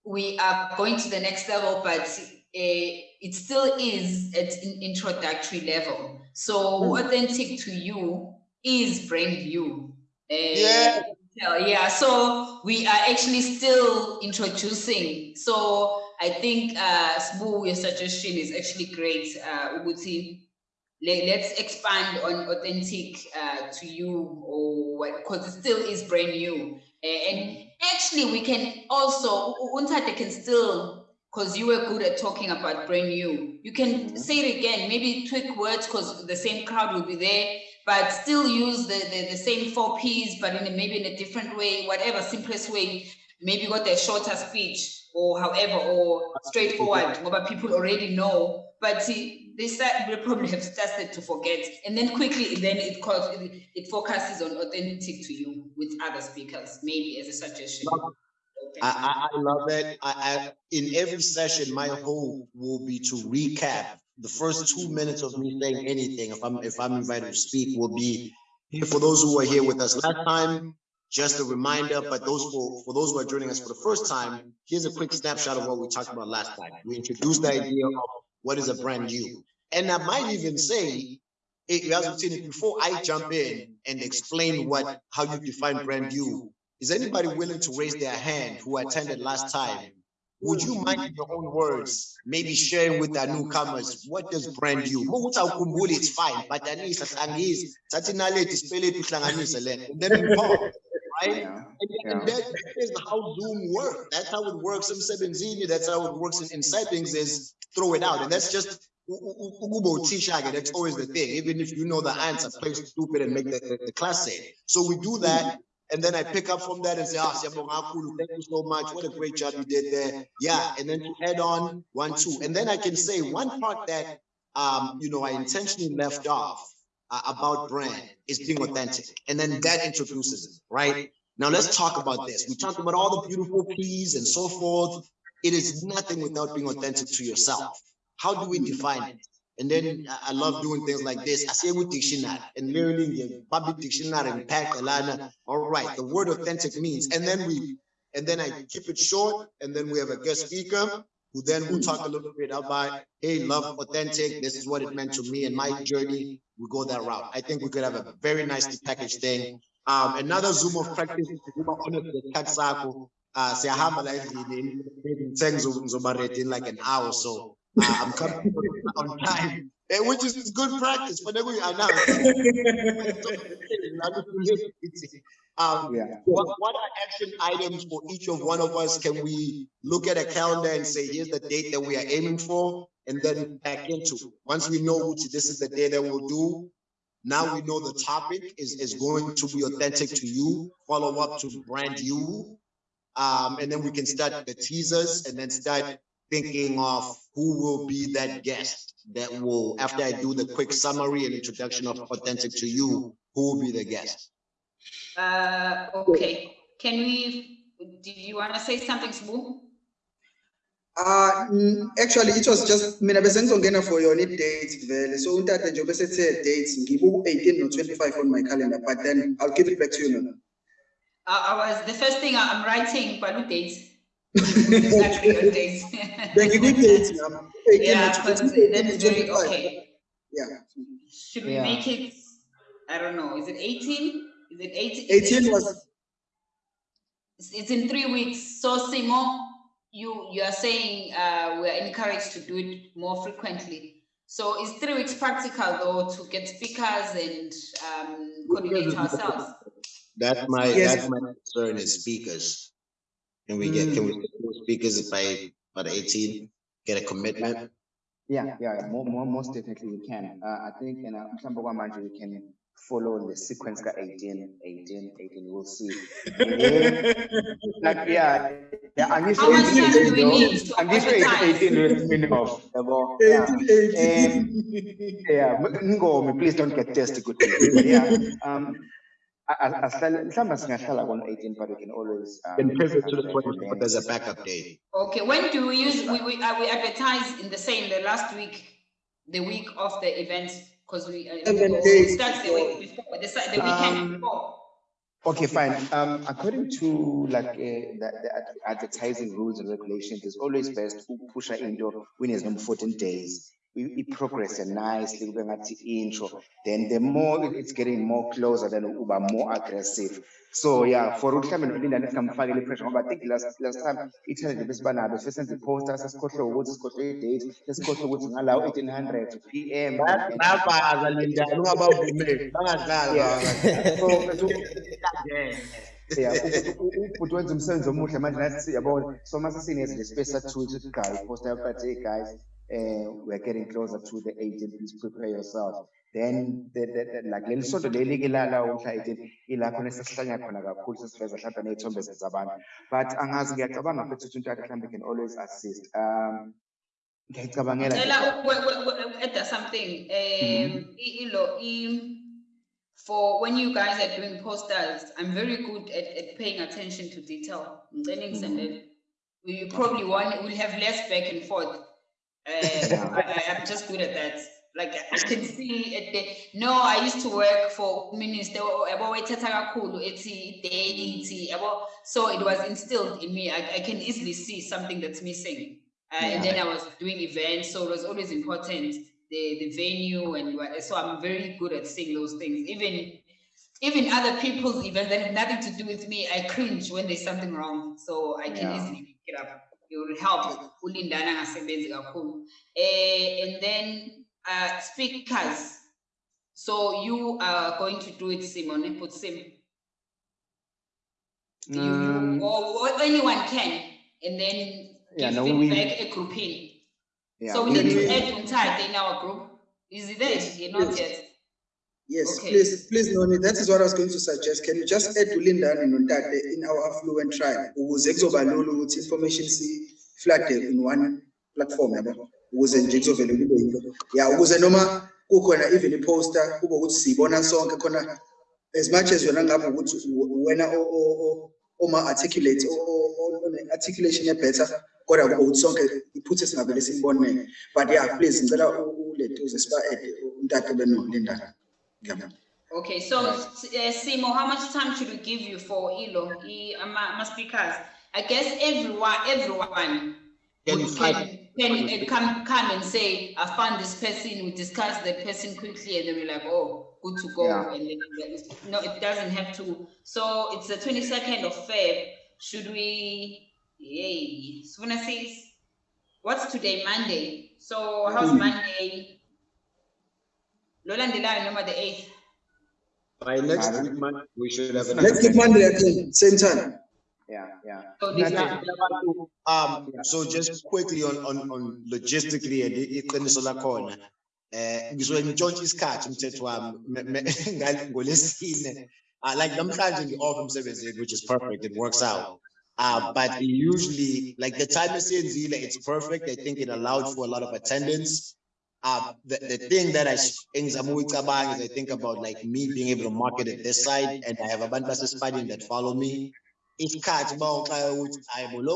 we are going to the next level but uh, it still is at an introductory level. So authentic to you is brand new uh, Yeah. yeah. So we are actually still introducing. So I think uh Sbu, your suggestion is actually great. Uh Uguti, let, let's expand on authentic uh to you or what because it still is brand new. And actually we can also Untade can still because you were good at talking about brand new. You can Mhm. say it again, maybe tweak words because the same crowd will be there but still use the, the, the same four P's, but in a, maybe in a different way, whatever simplest way, maybe got a shorter speech or however, or straightforward, what people already know. But see, they start they probably have started to forget, and then quickly then it calls it, it focuses on authentic to you with other speakers, maybe as a suggestion. I, I, I love it. I, I, in every session, my hope will be to recap the first two minutes of me saying anything. If I'm, if I'm invited to speak, will be here for those who were here with us last time. Just a reminder, but those for, for those who are joining us for the first time, here's a quick snapshot of what we talked about last time. We introduced the idea of what is a brand you. And I might even say, as we've seen it before I jump in and explain what, how you define brand you, is anybody willing to raise their hand who attended last time? Would you mind in your own words, maybe sharing with our newcomers, what does brand you? Ukuthi awukhumbuli, it's fine, but anisa hlangisa, thathi naleti sipeletu hlanganise le. And then we right? Yeah, And, that is how Zoom works. That's how it works in Sebenzini. That's how it works in, in settings is throw it out. And that's just u- u- u- ukuba uthisha-ke, That's always the thing. Even if you know the answer, play stupid and make the, the, the class say. So we do that. And then I pick up from that and say, ah, thank you so much. What a great job you did there. Yeah. And then to add on one, two. And then I can say one part that, um, you know, I intentionally left off uh, about brand is being authentic. And then that introduces it, right? Now let's talk about this. We talked about all the beautiful P's and so forth. It is nothing without being authentic to yourself. How do we define it? And then I- I love doing things like this. I say with dictionary and learning the public dictionary and pack Alana. All right, the word authentic means, and then we, and then I keep it short, and then we have a guest speaker who then will talk a little bit about, hey, love authentic. This is what it meant to me and my journey. We go that route. I think we could have a very nicely packaged thing. Um, another Zoom of practice, ukuba honest ngesikhathi sakho. Uh, siyahamba la endlini, ngithe ngizo- ngizoba ready in like an hour or so. Uh, I'm coming on time, which is good practice, then we announce. Um, Yeah. what, what are action items for each of one of us? Can we look at a calendar and say, here's the date that we are aiming for? And then back into, once we know which this is the day that we'll do, now we know the topic is, is going to be authentic to you, follow up to brand you. Um, and then we can start the teasers and then start thinking of who will be that guest that will, after I do the quick summary and introduction of authentic to you, who will be the guest? Uh, okay, can we, did you want to say something, Sbu? Uh, actually, it was just, mina bese ngizongena for yona i-date vele. So untata njengoba esethe dates, ngibu eighteen no twenty-five on my calendar, but then I'll give it back to you now. I, I was, the first thing I- I'm writing, Balu dates. Exactly your *laughs* dates. Then give me dates now. 18 Yeah, no because 18 that no is very, okay. Yeah, Should we Yeah. make it, I don't know, is it eighteen? Is it eighteen? eighteen was, It's, it's in three weeks. So Simo, you, you are saying, uh, we are encouraged to do it more frequently. So is three weeks practical though to get speakers and, um, coordinate ourselves? That's my, Yes. that's my concern is speakers. Can we get, can we get those speakers by, by the eighteen, get a commitment? Yeah, yeah, more, more, most definitely we can. Uh, I think, you know, mhlawumbe kwamanje we can follow the sequence ka 18, 18, 18, we'll see. *laughs* Like, yeah, yeah, I'm used to How much 18 time do we need to I'm used to 18, 18 minimum. yabo, yeah. eighteen, eighteen. Yeah, but please don't get tested good. Yeah, um, I, I, mhlawumbe singahlala kona 18, but we can always. um, Can pivot to the and twenty, but there's a backup day. Okay, when do we use, we, we, uh, we advertise in the same, the last week, the week of the event? Cause we. uh, Seven it days Starts the week before, the, the weekend Um, before. Okay, fine. Um, according to like uh, the, the advertising rules and regulations, it's always best to push into when it's number 14 days. We, we progress nicely, we're going to intro. Then the more it's getting more closer, then uba more aggressive. So yeah, for uhlame nolinda nesingamfakile pressure ngoba I think last last time ithende besibanabo sesenze i-poster sesikhohlwe ukuthi sikhohlwe i-date sesikhohlwe ukuthi ngalawo 1800 PM. Bayabaza Linda, ungabavumeli, bangadlali. Yeah. So, so Yeah, ubhuti wenza umsebenzi omuhle manje nathi yabona so mase sinezi space sathu ukuthi guys poster but hey guys we're getting closer to the 18 please prepare yourself then the, the, the, like leli sonto leli ke la la umhla 18 ilapho nesesihlanya khona kakhulu sesiveza mhlawumbe ney'thombe zabantu but angazi ngiyacabanga futhi ukuthi untaka mhlawumbe can always assist um ngiyayicabangela add something. Um, ilo, i- for when you guys are doing posters, I'm very good at, at paying attention to detail. Ngicela ngisendele. You probably want, will have less back and forth. I, I- I'm just good at that. Like I can see at the, no, I used to work for minister, yabo wayithatha kakhulu ethi date, yabo. So it was instilled in me. I, I can easily see something that's missing. Uh, and then I was doing events, so it was always important the the venue and. So I'm very good at seeing those things. Even even other people's events that have nothing to do with me, I cringe when there's something wrong. So I can Yeah. easily pick it up. It will help. Ulindana ngasebenzi kakhulu. Eh, and then uh, speakers. So you are going to do it, Simon. Put Sim. You, Mm. you, or, or anyone can, and then Yeah, give no, we- feedback a grouping. Yeah, So we we- need to we- add Untade in our group. Is it there? You're not yet. Yes, Okay. please, please, Noni, that is what I was going to suggest. Can you just add Ulindani Nontate in our affluent tribe? Ukuze kuzoba lula ukuthi information si flood in one platform, yabo. Ukuze nje kuzovele kube yinto. Yeah, ukuze noma kukhona even i-poster, kube ukuthi siyibona sonke khona as much as yona ngabe ukuthi u- wena o- o- o- oma articulate, o- o- o- one articulation better, kodwa kube ukuthi sonke iphuthe singavele simbone. But yeah, please, ngicela u- ulethe uze siba add uNtate benolindana. Ngiyabonga. Okay, so uh, Simo, how much time should we give you for Ilo, I, ama, ama speakers? I guess everyone, everyone Can can, can uh, come, come and say, I found this person, we discuss the person quickly, and then we're like, oh, good to go. Yeah. And then, no, it doesn't have to. So it's the twenty-second of Feb. Should we, yay, says, what's today, Monday? So how's Mm. Monday? Lola Ndelayo, number the eighth. By next Madam. week, man, we should have. an- Let's keep Monday again, same time. Yeah, yeah. So this Nana- time. Um, so just quickly on, on, on logistically and i- iqiniso lakhona. Eh, ngisuke ngitshontshe isikhathi umthetho wami me- me- ngal- *laughs* ngolesine. Uh, like namhlanje ngi-off emsebenzini, which is perfect, it works out. Uh, but usually, like the time esiyenzile, it's perfect. I think it allowed for a lot of attendance. Uh, the, the thing that I, is I think about like me being able to market it this side and I have a bunch of basespadini that follow me. isikhathi bawuxaya ukuthi hayi bo lo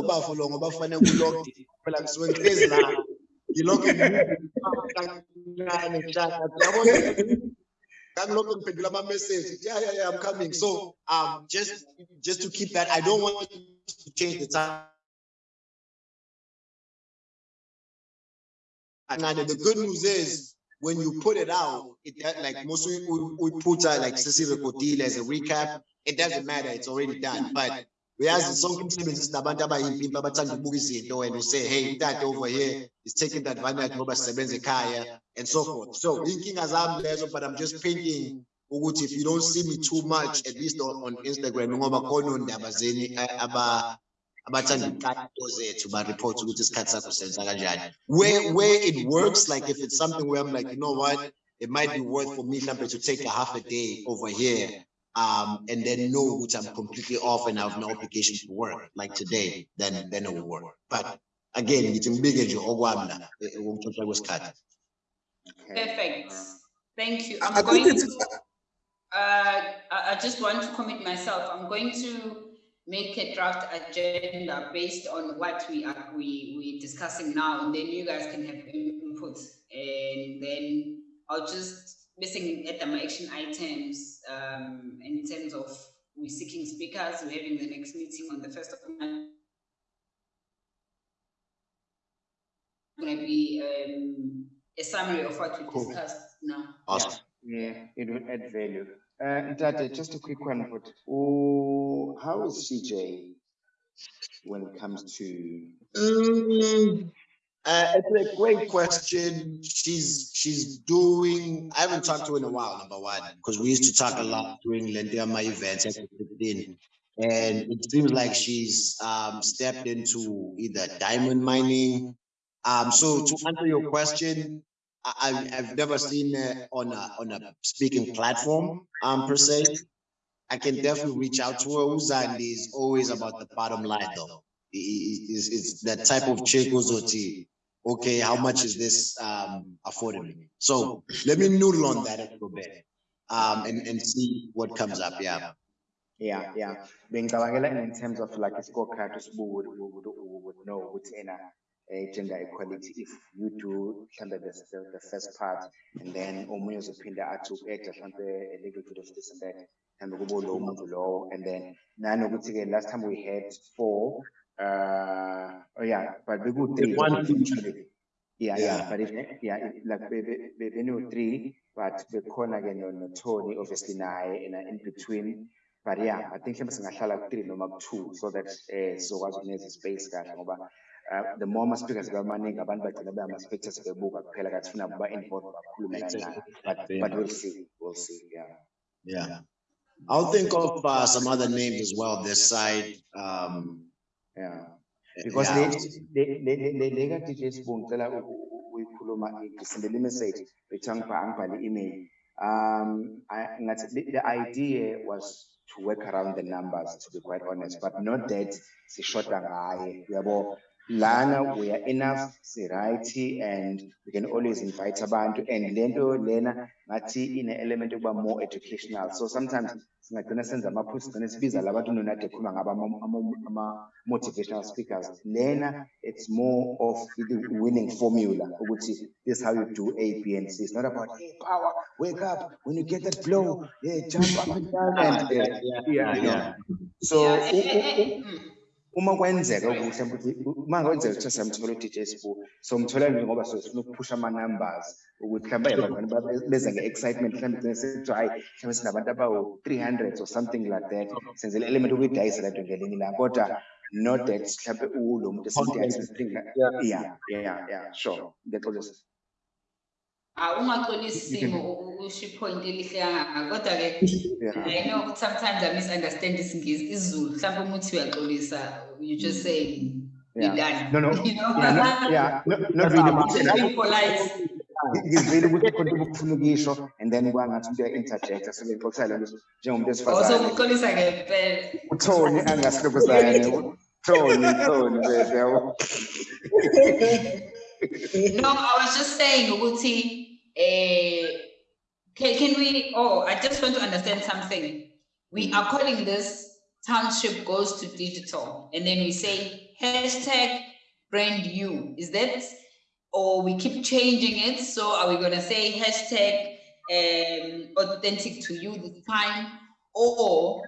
ama-message yeah yeah yeah i'm coming. So um just just to keep that i don't want to change the time and the good news is when you put it out, it that- like most we, we, put out like Sissy Recordile as a recap, it doesn't matter, it's already done. But whereas sonke umsebenzi sinabantu abayimpimpi abathanda ukubuka izinto and we say, hey, that over here is taking the advantage ngoba sisebenza ekhaya and so forth. So inkinga zami lezo, but I'm just painting ukuthi if you don't see me too much, at least on, on Instagram, ngoba khona ondaba zeni abathanda izinto zethu ba-report ukuthi isikhathi sakho senza kanjani. Where, where it works, like if it's something where I'm like, you know what? It might be worth for me mhlambe to take a half a day over here. Um, and then know which I'm completely off and I have no obligation to work, like today, then, then it will work. But again, ngithi ngibike nje okwami la, ukutshontsha kwesikhathi. Okay. Perfect. Thank you. I I'm think going to, uh, I, I just want to commit myself. I'm going to make a draft agenda based on what we are, we, we discussing now, and then you guys can have input. And then I'll just missing at the action items, um, in terms of we're seeking speakers, we're having the next meeting on the first of March. Gonna be, um, a summary of what we Cool. discussed now. Awesome. Yeah, it will add value. Uh, just a quick one, but, oh, how is CJ when it comes to, Mm, uh, it's a great question. She's she's doing. I haven't talked to her in a while. Number one, because we used to talk a lot during Lendiama events at 15. and it seems like she's um stepped into either diamond mining. Um, so to answer your question, I, I've I've never seen her on a on a speaking platform um per se. I can definitely reach out to her. Uzandi is always about the bottom line though. It's, i- Is is that type of chick uzothi okay, how much is this um affording me? So let me noodle on that a little bit. Um, and, and see what comes up, yeah. Yeah, yeah. Being Bengicabangela in terms of like a scorecard sibuke would would would would know ukuthi ena eh, gender equality if you do mhlambe the the the first part and then omunye uzophinda athi uku-add mhlambe a little bit of this and that mhlambe kube lowo muntu lowo and then nanokuthi ke last time we had four uh oh yeah but beku-three One, two, actually. Yeah, yeah, Yeah. but if, yeah, if, like, be, be, be, be three, but bekhona ke no, no Tony, obviously naye, in, in between. But yeah, I think mhlawumbe singahlala ku-three noma ku-two, so that, eh, sizokwazi ukuneza space kahle ngoba, uh, the more ama-speakers bamaningi, abantu bagcina bama-spectators bebuka kuphela kathi funa ba-involve bakhulume kancane. But, but we'll see, we'll see, yeah. Yeah. I'll think of uh, some other names as well this side. Um, Yeah, because yeah. le, le, le, le, le ka DJ Sbu ngicela u- u- u- uyikhuluma ngisendele message bethi angibha- angibhale email. Um, I, the, the idea was to work around the numbers, to be quite honest, but not that sishoda ngaye, yabo. Lana, we are enough, si right, and we can always invite abantu, and lento lena, ngathi in element yokuba more educational, so sometimes singagcina senza ama-post, sigcine sibiza labantu nonade khuluma ngaba ama- ama- ama-motivational speakers. Lena, it's more of the winning formula, ukuthi this is how you do A, B, and C. It's not about, hey, power, wake up, when you get that blow, yeah, jump up and down, *laughs* and, uh, yeah, yeah. So, Yeah, *laughs* uma kwenzeka ukuthi mhlawumbe uma kwenzeka ukuthi siyamthola u-DJ Sbu so mthola nje ngoba sifuna ukuphusha ama-numbers ukuthi mhlawumbe abantu babe- beze nge-excitement mhlawumbe gcine sithi hayi mhlawumbe sinabantu abawu-three hundred or something like that. Senze le element ukuyidayisa lento ngelinye ilanga kodwa not that mhlawumbe ulo muntu esimdayisa yeah. yeah yeah sure. Ngiyaxolisa Elihle kangaka I know sometimes I misunderstand isingisi isiZulu mhlawumbe uma uthi uyaxolisa you just say we Yeah. done. No, no. *laughs* you know? Yeah no- yeah. No- not really You should be polite. Ngizwile ukuthi khona into obufuna ukuyisho and then kwangathi umuntu uya-interjecta so ngixoxisa le nto njengomuntu also wesifazane. Ukuxolisa ngempela. uThoni angasilokuzane uThoni Thoni bese yabo. No, I was just saying, Uguti, eh, can, can we, oh, I just want to understand something. We are calling this township goes to digital, and then we say hashtag brand you. Is that, or we keep changing it? So are we gonna say hashtag um, authentic to you this time? Or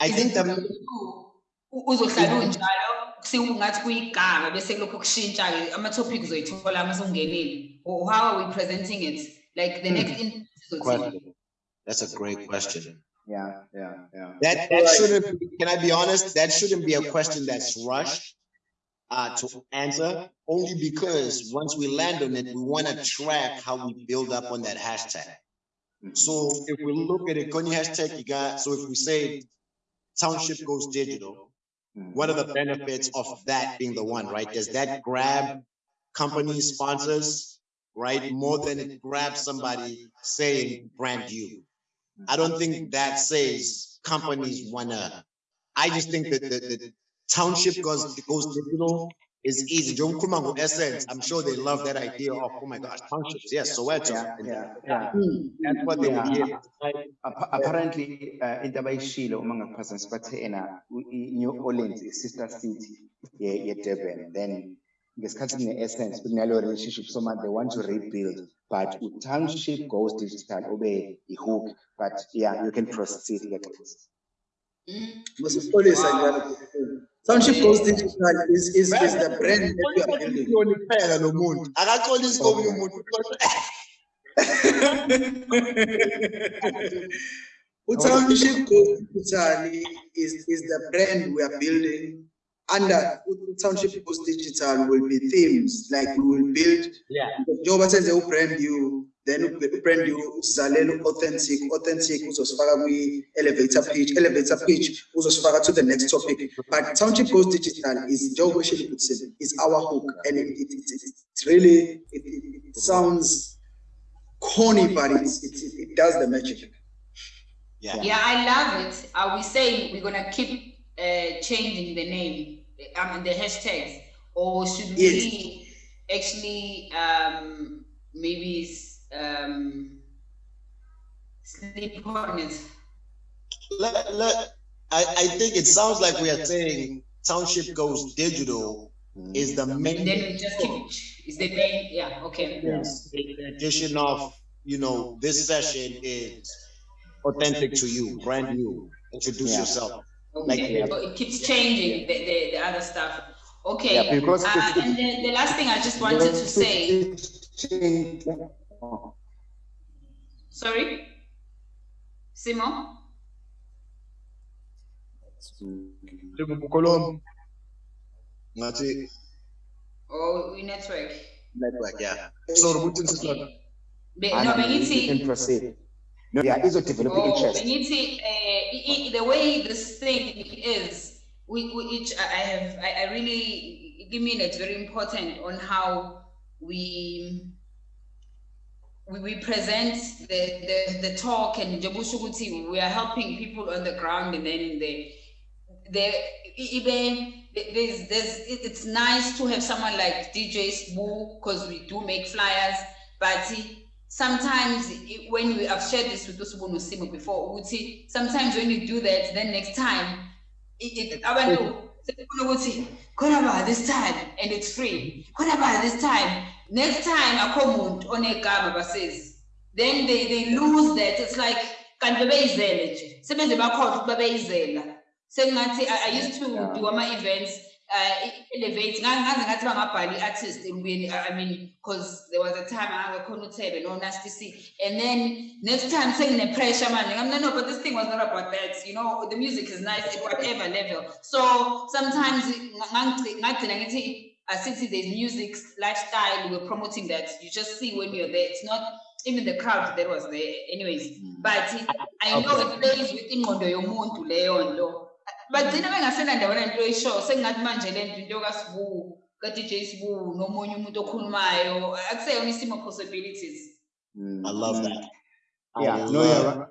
I think u- uzohlala unjalo sekungathi kuyigama bese kulokhu kushintsha-ke ama-topic uzoyithola uma sungenile how are we presenting it like the next in- question. That's a great question. yeah yeah yeah That, that shouldn't, can I be honest? That shouldn't be a question that's rushed uh, to answer, only because once we land on it, we want to track how we build up on that hashtag. So if we look at it, Kony hashtag, you got, so if we say township goes digital, what are the benefits of that being the one, right? Does that grab companies, sponsors, right? More than it grabs somebody saying brand you. I don't think that says companies wanna, I just think that the, the township goes, goes digital is easy. Kumango Essence, I'm sure they love that idea of, oh my gosh, townships, yes, Soweto. yeah yeah yeah That's what they Yeah. hear. Appa- apparently uh, into abayishilo uma ngakuphazamisa bathe ena u- i- New Orleans is sister city ye ye Durban then ngesikhathi kune essence kunalo relationship so much they want to rebuild but township goes digital ube i hook but yeah you can proceed ngiyaxolisa. Mm. Masipholisa njalo. Township Goes Digital is, is, is the brand that we are building. Kuphela lo muntu. Akaxolisi komunye umuntu. *laughs* Township Goes Digital is, is the brand we are building. Under Township Goes Digital will be themes, like we will build Yeah. njengoba senze ubrand you then ubrand you uzalela authentic authentic uzosifaka kwi-elevator pitch elevator pitch uzosifaka to the next topic but township goes digital is njengoba ushilo ukuthi is our hook and it, it, it, it, it's really it, it, it sounds corny but it, it, it does the magic Yeah. Yeah, I love it. Are we saying we're gonna keep uh, changing the name, I mean the hashtags, or should Yes. we actually um, maybe s- um, sleep on it? Let, let, I, I think it sounds like we are saying township goes digital is the main. And then we just keep is the main yeah okay. Yes, the addition of, you know, this session is authentic to you, brand you. Introduce Yeah. yourself. Okay, yeah. but it keeps changing the, the, the other stuff. Okay, Yeah, because uh, it's- and then the last thing I just wanted to say, sorry, Simo. Ngathi Oh, we network. network, yeah. So ukuthi sihlala. Be, no, and you bengithi, can proceed. No, yeah, it's a developing oh, interest. bengithi, uh, i- i- the way this thing is, we, we each, I I have, I, I really, give me it's very important on how we, we, we present the, the, the talk and we are helping people on the ground and then the, the, even, there's, there's, it's nice to have someone like DJ Sbu, because we do make flyers, but sometimes i- when we have shared this with Usubunu Simo before, sometimes when you do that, then next time, it, it, abantu, sebefuna ukuthi, khona ba this time, and it's free. Khona ba this time, next time, akho muntu onegama basezi. Then they, they lose that, it's like, kanti bebeyizele nje, sebeze bakhohlwa ukuthi babeyizela. Sengathi, I, used to do ama-events, Eh, elevate, ngaze ngathi bangabhali i-artist ekubeni, I I mean, because there was a time I khona uThebe, no Nasty C. And then next time sengine pressure man, I'm no, no, but this thing was not about that. You know, the music is nice at whatever level. So sometimes ngagcina ngithi asithi there's music lifestyle, we're promoting that. You just see when you're there. It's not even the crowd that was there, anyways. Mm. But I know it plays with ingqondo yomuntu leyo nto. Bagcina bengasena ndawona nto eshow sengingathi manje le nto into kasibu ka-dj sibu nomunye umuntu okhulumayo akuseyona isimo possibilities Mm, I love that. I Yeah, no, you're right.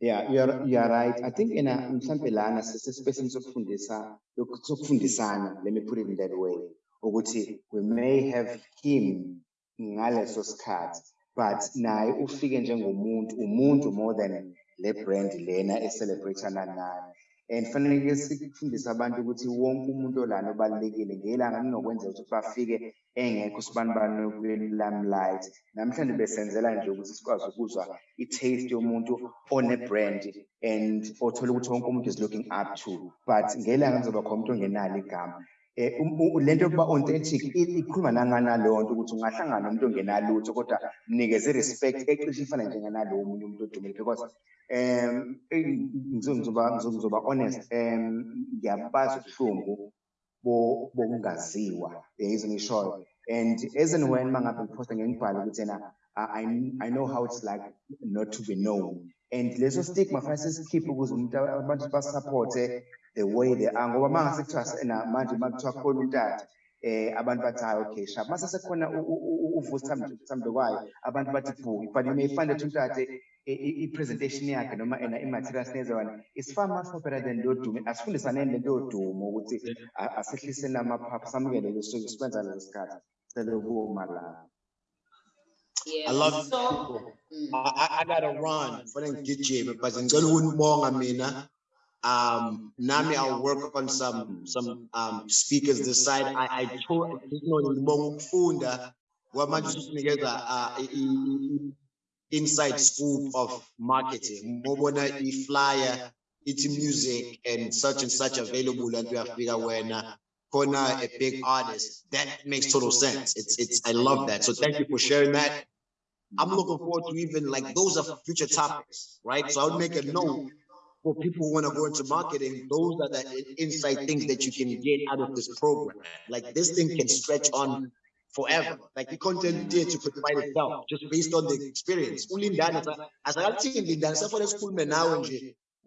Yeah, you're you're right. I think in a mhlambe lana sisespace sokufundisa lokhu- sokufundisana, let me put it in that way. Ukuthi we may have him ngaleso sikhathi, but naye ufike njengomuntu, umuntu more than le brand lena e-celebrate-ana nayo. And fanele sifundise abantu ukuthi wonke umuntu olana ubalulekile ngelanga linokwenzeka ukuthi bafike engekho sibanibani kwi-limelight. Namhlanje besenzela nje ukuthi sikwazi ukuzwa i-taste yomuntu one-brand and othola ukuthi wonke umuntu is looking up to. But ngelanga kuzoba khona umuntu ongenalo igama. Eh, um- lento yokuba authentic ikhuluma nanganaleyo nto ukuthi ungahlangana ongenalutho kodwa mnikeze i-respect ecishe ifana njenganalowo omunye umuntu odumile because um ngizoba honest um ngiyabazi ubuhlungu bokungaziwa yizo ngishoyo and as and when mangabe ngiphosta ngengibhala ukuthi yena I, know how it's like not to be known. And leso stigma fanele sisikhiphe ukuze umuntu abantu the way they are ngoba mangase kuthiwa sena manje makuthiwa khona untata eh abantu bathi hayi okay sharp mase sekhona uvusa mthambo kwayo abantu bathi bhuki but you may find that untata i- i- i-presentation yakhe noma ena i-materials nezona is far much more better than lodumo asifundisaneni lento yodumo ukuthi a- asehliseni amaphaphu samukele leso sikwenza lesi sikhathi. Cele la yeah. I love so people. mm, I, I, I gotta run. For them DJ because ngicela ukunibonga mina. Um, nami I'll work on some some um speakers this side. I I told you know uh, inside scoop of marketing. Ngobona i-flyer, it's music and such and such available and we uyafika wena khona a big artist. That makes total sense. It's it's I love that. So thank you for sharing that. I'm looking forward to even like those are future topics, right? So I would make a note for people who want to go into marketing. Those are the in- inside things that you can get out of this program. Like this thing can stretch on forever. Like the content there to provide itself just based on the experience. Ulindana, as I for the school now *laughs*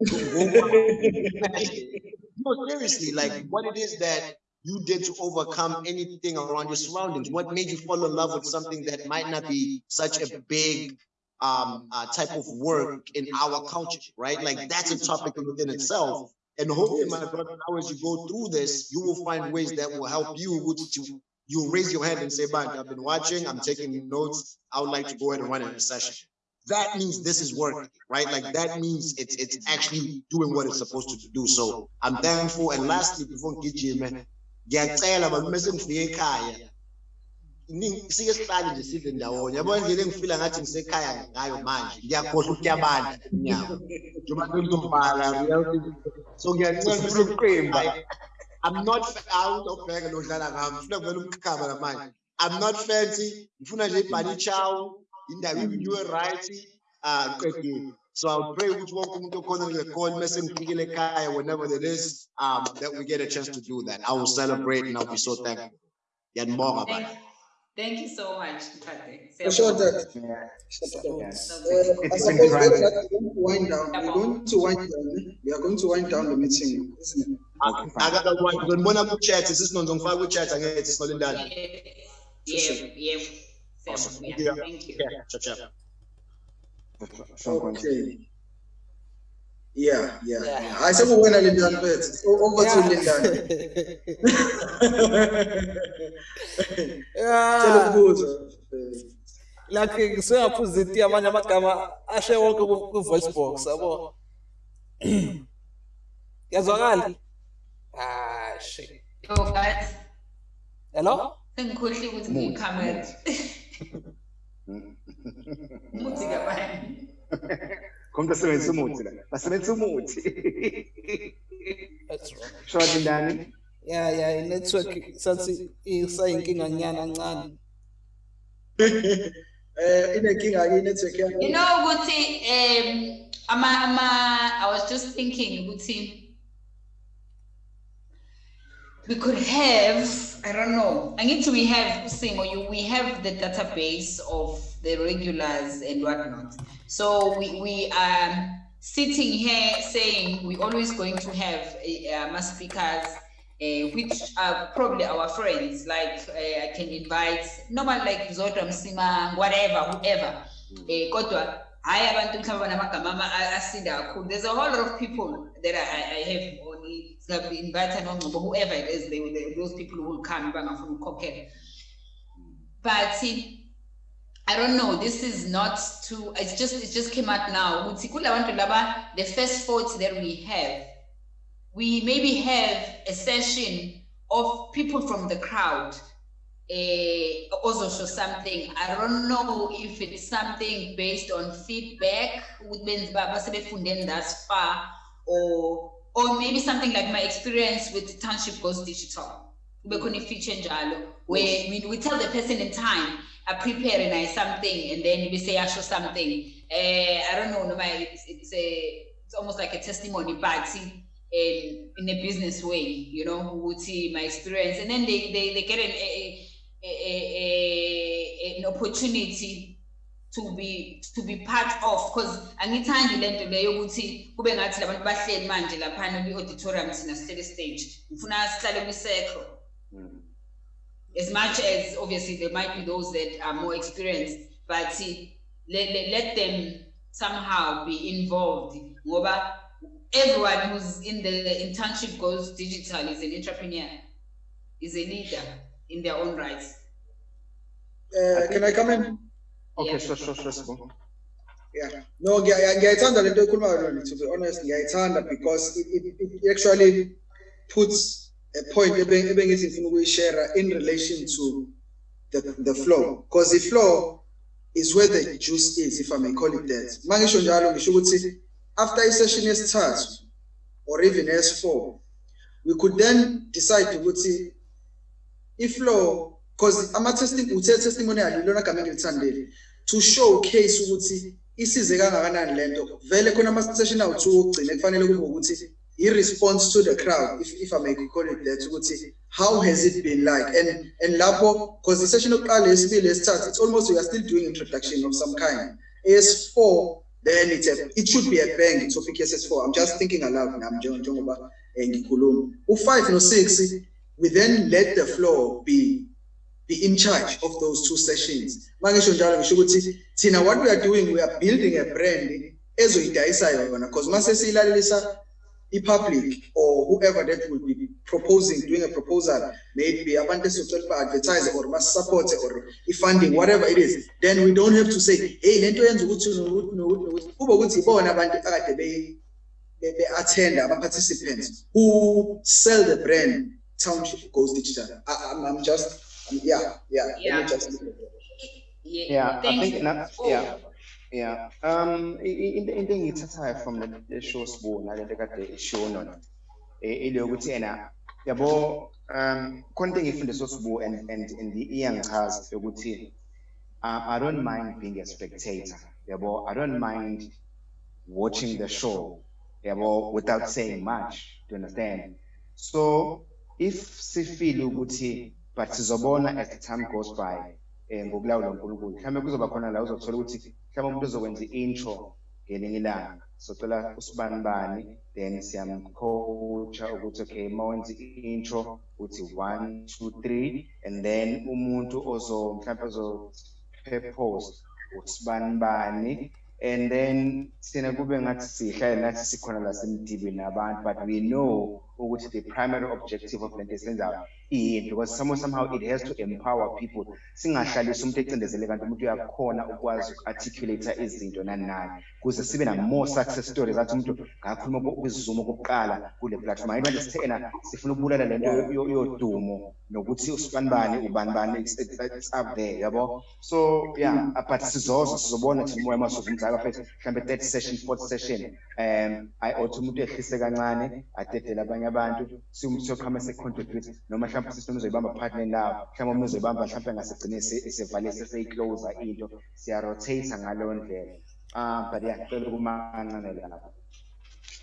no, seriously, like what it is that you did to overcome anything around your surroundings. What made you fall in love with something that might not be such a big um uh, type of work in our culture, right? Like that's a topic within itself. And hopefully, my brother, now as you go through this, you will find ways that will help you to you raise your hand and say, "Man, I've been watching, I'm taking notes. I would like to go ahead and run a session." That means this is working, right? Like that means it's it's actually doing what it's supposed to do. So I'm thankful. And lastly, before ngijime, ngiyacela balume sengifike ekhaya nje sidle ndawonye. Yabona indlela engifila ngathi ngisekhaya ngayo manje. Ngiyakhohlwa njengoba so ngiyacela Usuqemba. I'm not out of bag lodlala ngami. Ngifuna kuvela I'm not fancy. Ngifuna nje ibhani chow indawo ibinywe right ah qedile so I'll pray ukuthi wonke umuntu okhona kule call mase ngifikile ekhaya whenever there is um that we get a chance to do that. I will celebrate and I'll be so thankful. Ngiyanibonga Thank, baba thank you so much, Mpate. For sure, that. Yeah. Uh, Yeah. I It's suppose been we're going to wind down. We're going to wind down. We are going to wind down the meeting, isn't it? akakwazi ngibona ku-chat sisinonzo ngifaka ku-chat angithi sinolindana Yeah, yeah. Awesome. Seven, Thank yeah, you. thank you. Yeah, chap, chap. Okay. Yeah, yeah, Yeah. yeah. I said we went a little bit. Over to Lindan. Tell Yeah. ukubuza. like ngisengaphuza iti amanye amagama ashe wonke ku- ku-voice box yabo *clears throat* yazwakala ah shit So guys, hello sengikhohliwe ukuthi ngiyikhamera. *laughs* Umuthi kabani? *laughs* Kommt asebenzisa umuthi la. Basebenzisa umuthi. that's wrong Short ndani. yeah yeah i-network sathi isayinkinga nyana ncane *laughs* Eh, inenkinga ke network You yami. know, Guti, um, ama, ama, I was just thinking, Guti, we could have, I don't know, I need to we have, Simo, you, we have the database of the regulars and whatnot. So we, we are sitting here saying we're always going to have uh, uh, speakers uh, which are probably our friends. Like uh, I can invite normal like Zodwa Msima, whatever, whoever. Eh, kodwa hayi abantu mhlawumbe banamagama ama- a- asinda kakhulu there's a whole lot of people that I, I have only invite nongcobo whoever it is they, they, those people who will come bangafuna ukukhokhela but I don't know. This is not too. It's just it just came out now. The first thoughts that we have, we maybe have a session of people from the crowd. eh, also show something. I don't know if it's something based on feedback with means thus far, or or maybe something like my experience with Township Goes Digital. I-feature njalo, where we, we tell the person in time, I prepare and I something, and then we say I show something. Uh, I don't know, no, my- it's, it's a, it's almost like a testimony, but in, in a business way, you know, who would see my experience, and then they, they, they get an, a, a, a, a, an opportunity to be to be part of because angithandi lento leyo ukuthi kube ngathi labantu bahleli manje laphana kwi-auditorium thina sihleli stage ngifuna sihlale kwi-circle as much as obviously there might be those that are more experienced, but see, let, let, let them somehow be involved. Ngoba everyone who's in the internship goes digital is an entrepreneur, is a leader in their own rights. Uh, can I come in? Okay, Yeah. sure, sure, sure. Yeah. No, ngiya- ngiyayithanda lento ekhulumayo Loni, to be honest, ngiyayithanda because it, it, it actually puts a point ebe- ebengithi ngifuna ukuyishare in relation to the, the flow. Because the flow is where the juice is, if I may call it that. Uma ngisho njalo ngisho ukuthi after isession yesithathu or even S4, we could then decide ukuthi iflow because I'm ama-testing uthe testimonial ilona gama engilithandile to showcase ukuthi isize kangakanani lento vele khona ama-session awu-two okugcina kufanele kube ukuthi i-response to the crowd if, if i may call it that ukuthi how has it been like? And and lapho because the session yokuqala yesibili yesithathu it's almost we are still doing introduction of some kind. As4 then it's a, it should be a bang topic ss4 i'm just thinking aloud nami njengo- njengoba eh, ngikhuluma. U-5 no-6 we then let the floor be be in charge of those two sessions. Mangisho njalo ngisho ukuthi thina what we are doing we are building a brand ezoyidayisa yona because mase siyilalelisa i-public or whoever that will be proposing doing a proposal maybe abantu esizocela ba-advertise or basupport or i-funding whatever it is then we don't have to say hey lento yenza ukuthi kube ukuthi ibona abantu akade be be-attend ama-participants who sell the brand township goes digital. I, I'm, I'm just yeah yeah Yeah. just Yeah, I think you. na- Oh, yeah. Yeah, um, i- i- into into engiyithathayo from the, the show sibu nalento kade ishow nona, ile yokuthi ena, yabo, um, khona into engiyifunde sosibu and, and, and iyangichaza yokuthi, uh, I don't mind being a spectator, yabo, I don't mind watching the show, Yeah, yabo, without saying much, do you understand? So, if sifile ukuthi, but sizobona as the time goes by, eh ngokulawula uNkulunkulu. Mhlawumbe kuzoba khona la uzothola ukuthi mhlawumbe umuntu uzokwenza i-intro ngelinye ilanga. Socela usibani bani then siyamcoacha ukuthi okay mawenza i-intro uthi one two three and then umuntu ozo mhlawumbe ozo post usibani bani and then sina kube ngathi sihlale nathi sikhona la semdibeni nabantu but we know ukuthi the primary objective of lento esenzayo iyinto because somehow somehow it has to empower people. Singahlalisi umuntu ecindezele kanti umuntu uyakhona ukwazi uku-articulate izinto nani nani kuze more success stories. Athi umuntu ngakhuluma kwisizumo kokuqala kule platform. Hayi manje sithe ena sifuna ukubulala yo- yodumo nokuthi usibani bani ubani bani it's, it's, it's up there yabo? So yeah uh, but sizoza sizobona thina umoya masuku umzaka fethu mhlambe third session fourth session um i othi umuntu ehlise kancane adedele abanye abantu siyoqhama se-contribute noma mhlawumbe system uzoyibamba partner nawo mhlawumbe omunye uzoyibamba mhlawumbe ngasigcine isevale seseyiclosa into siyarotate ngaleyo ndlela. Um but yeah cela ukumancanele lapho.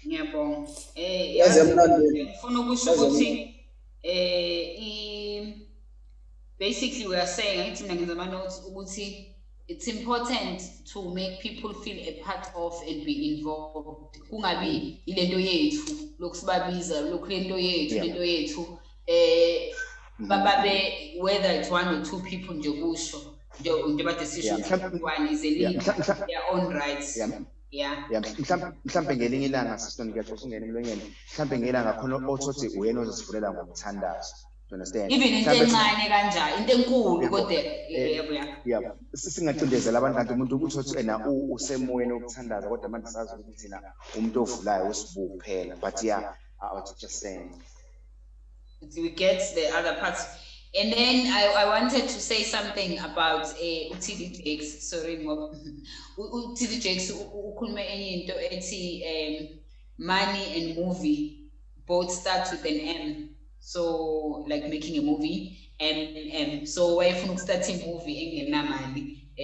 Ngiyabonga. Eh Yazi yazi, yamnandi. ngifuna ukusho Yazi ukuthi eh basically we are saying angithi mina ngenza ama notes ukuthi it's important to make people feel a part of and be involved. Kungabi ilento yethu lokusibabiza lokhu lento yethu Yeah. lento yethu. Eh bababe whether it's one or two people nje kusho nje nje bade sisho Yeah, ukuthi one is a Yeah, leader. Mhla- mhla- their own rights. Yeah. Yeah. Ya mhlambe mhlambe ngelinye ilanga sisitoni kuyaxoxa ungena emlonyeni mhlambe ngelanga khona othothi uyena ozosivulela ngomthandazo you understand? Even into Mhlambe- encane kanja into enkulu Yebo. kodwa Eh, yebo ya yeah singacindezela abantu kanti umuntu ukuthi othi ena u- usemoyeni wokuthandaza kodwa manje sazi ukuthi thina umuntu ovulayo usibu kuphela but yeah i was just saying. We get the other parts and then I, I wanted to say something about uh, UTD Jakes. Sorry *laughs* U- UTD Jakes um money and movie both start with an M. So like making a movie and um so wayefuna ukustart a movie engenamali uh,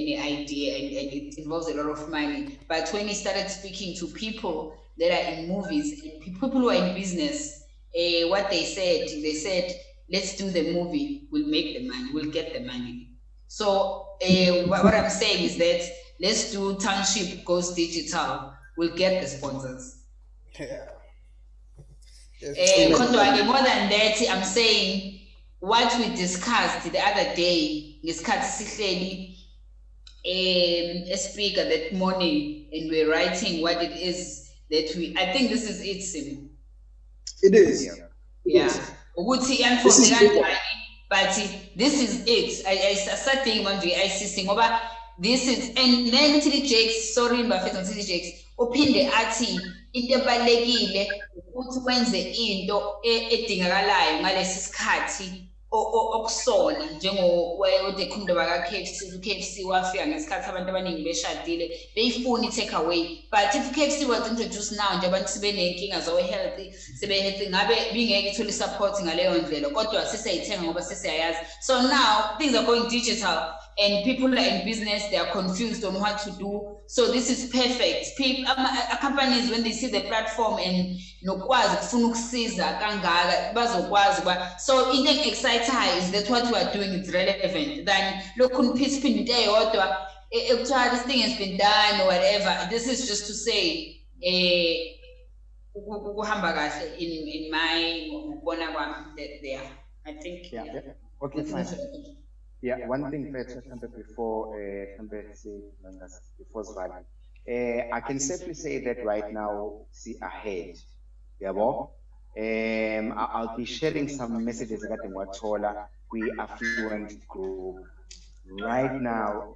any idea and, and it involves a lot of money. But when he started speaking to people that are in movies and people who are in business uh, what they said they said let's do the movie we'll make the money we'll get the money. So uh, what, what i'm saying is that let's do township goes digital we'll get the sponsors. Yeah. Eh, kodwa-ke more than that i'm saying what we discussed the other day ngesikhathi sihleli um speaker that morning and we're writing what it is that we i think this is it sim it is. Yeah. yeah. ukuthi is yanifombe bigger. kanjani but this is it I- I- asadingi manje i-ICC ngoba this is and then TD Jakes sorry bafethu TD Jakes uphinde athi into ebalekile ukuthi wenze into edingakalayo ngalesi sikhathi okusona njengode khumndoba ka-KFC u-KFC wafika ngesikhathi abantu abaningi beshadile beyifuna i-take away but if KFC was introduced now nje abantu sebeney'nkinga zowe-healthy sebe-healthy ngabe bingeke ithole i-support ngaleyo ndlela kodwa sesiyayithenga ngoba sesiyayazi. So now things are going digital. And people are in business they are confused on what to do. So this is perfect. People companies when they see the platform and nokwazi kufuna ukusiza kangaka bazokwazi ukuba so into engi-excitayo is that what we are doing is relevant. Than lokhu niphithiphinda into eyodwa ekuthiwa this thing has been done or whatever this is just to say eh, kahle in in my ngokubona kwami that there i think yeah. yeah. okay fine Yeah, one thing first, Mhlambe, before, uh, Mhlambe, say, Mangas, before Zvali. Uh, I can safely say that right now, see ahead, yabo. Um, I- I'll be sharing some messages regarding Watola, we affluent group. Right now,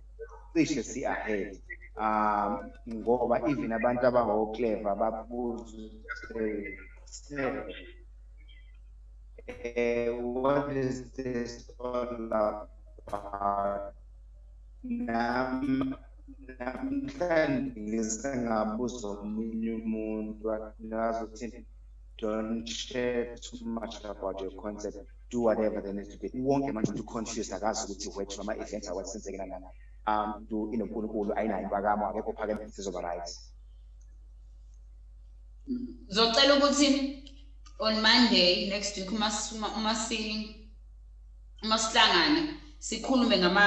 cishe see ahead. Um, ngoba even abantu abango clever ukuthi, eh, what is this all about? Nam, namhlanje ngisengabuza omunye umuntu don't share too much about your concept. Do whatever there needs to be. Wonke manje umuntu confused akazi ukuthi wethu ama events awasenzekela nani. Um, do inonkulunkulu ayinayo impakamo akekho phakeme sizoba right. Ngizocela ukuthi on Monday next week uma si- sikhulume ngama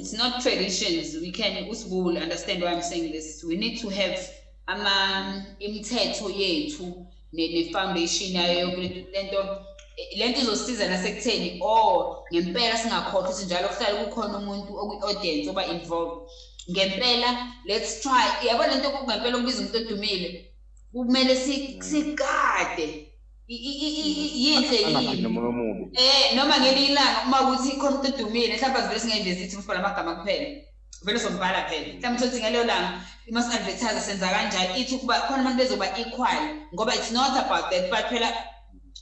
it's not traditions. We can usibu will understand why I'm saying this. We need to have ama imithetho yethu ne foundation yayo yokuthi lento lento izosiza nasekutheni oh ngempela singakhohlwa ukuthi njalo kuhlale kukhona umuntu okwi audience oba involved ngempela let's try. Yabo lento ngempela ukubiza umuntu odumile? Kumele si- sikade I- i- i- i- i- yinhle Angaphinde yini nomoya omubi. eh noma ngelinye ilanga uma kuthi khona umuntu odumile mhlawumbe sivele singayivezi ithi usibhala amagama kuphela. Vele sombhala phela. Mhlawumbe uthole ukuthi ngaleyo langa ima si-advertise senza kanjani? Ithi ukuba khona abantu bezoba equal ngoba it's not about that but phela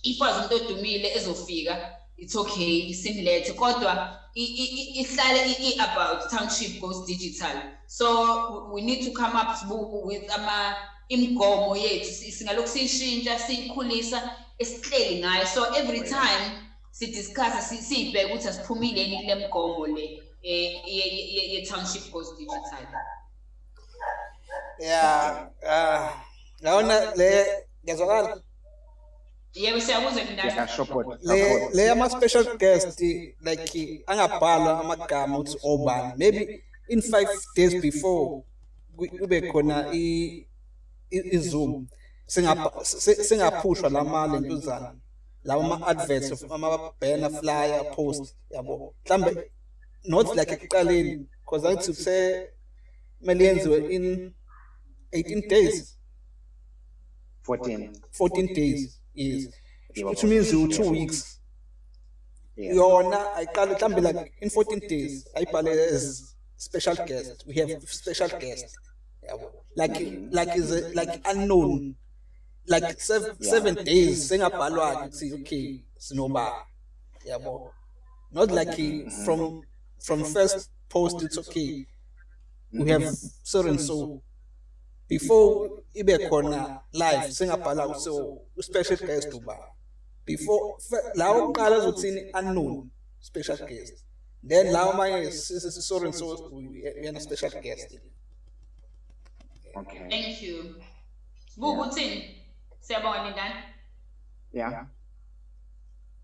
if wazi umuntu odumile ezofika it's okay isimlethe kodwa i- i- i- ihlale i- i-about township goes digital. So we- we need to come up sibu- with ama imigomo yethu si- singalokhu siyishintsha siyikhulisa esihleli ngayo. So every time sidiscussa si- siyibheke ukuthi asiphumile yini kule migomo le eh, ye- ye- ye- ye-township goes digital. Yeah, ah, yabona le ngezwakala yebo support, le support. le ama special guest like angabhalwa amagama ukuthi obani. Maybe in 5 days before ku- kube khona izoom. Singapha se- singaphushwa lama lentuzana lawo ama adverts ama banner flyer post yabo. Mhlambe not like ekuqaleni because angithi se mele yenziwe in 18 days. 14. 14 days yes. Which means you two weeks. Yeah. yona ayiqale mhlambe like in 14 days ayibhale as special guest. We have special guest. yabo like like is a, like unknown. like seven, seven days sengabhalwa ukuthi okay sinoba. yabo not like eh, from from first post it's okay. we have so and so before ibe khona live singabhala so special guest uba. before lawo kuqala ezothini unknown. Special guest. then lawo manye so and so uyena special guest Okay. thank you. Sibuka uthini siyabonga lindani Yeah.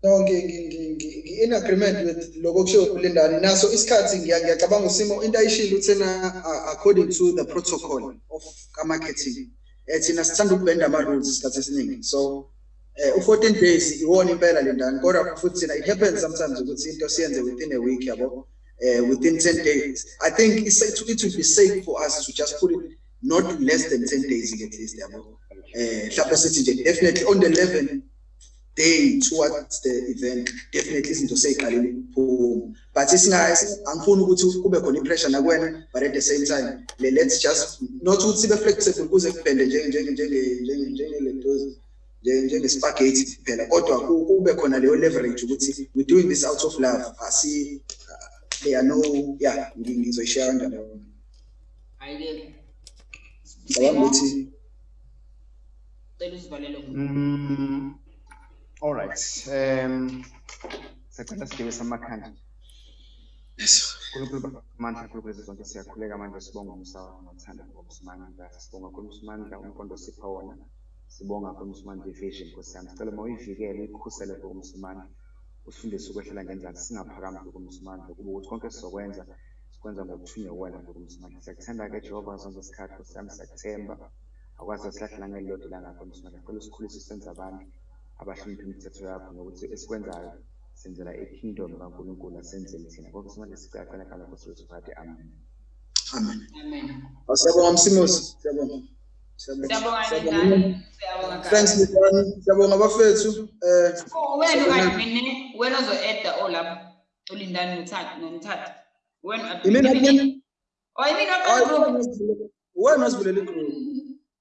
No, ngi- ngi- ngi- ngi- ngi- in agreement with lokho kusho ulindani naso isikhathi ngiya- ngiyacabanga usimo into ayishilo uthena uh, according to the protocol of marketing eh thina sithanda ukubenda ama rules isikhathi esiningi. So eh u14 days iwona impela lendani kodwa futhi thina it happens sometimes ukuthi into siyenze within a week yabo? Eh within 10 days. I think it's, it, it would be safe for us to just put it not less than 10 days at least yabo definitely on the 11 day towards the event definitely izinto seyiqalile ukuphuma but angifuni ukuthi kube khona ipressure nakwena but at the same time le- let's just not ukuthi sibe flexible kuze kubhende njenge njenge njenge njenge njenge spaghetti phela. Kodwa doing this out of love. Asi uh, there are no yeah ngi- ngizoyishare kanjalo hayi-ke ngicabanga ukuthi cela usivalele ngo Mm, all right. Um, sacela sigebe samakhanda. yes Nkulunkulu amandla nkulunkulu zonke siyakhuleka. Manje sibonga umsawa nothanda ngomsimanga sibonga kuMsimanga umqondo sipha wona. Sibonga kuMsimanga division Nkosi yami. Sicela uma uyivikele uyikhusele kuMsimanga usifundise ukwehlela ngenzansi singaphakami kuMsimanga kube ukuthi konke sizokwenza kwenza ngokuthunywa kwena ngokumsinake siyakuthanda-ke jehova zonke isikhathi sami siyakuthemba. Akwazi silahla nangelilodwa langakho msinake cela usikhulise senze abantu abahlonipha imithetho yakho ngokuthi esikwenzayo senzela ikingdom kankulunkulu asenzeli thina. Konke simanje sicacela kala nkosiwethu phakathi amen. Amen. Ah, siyabonga msimusi siyabonga. Thanks siyabonga bafethu. Eh, oh, wena wena ozo-eda ulindani oh, when at the beginning oh you mean group when was bulele group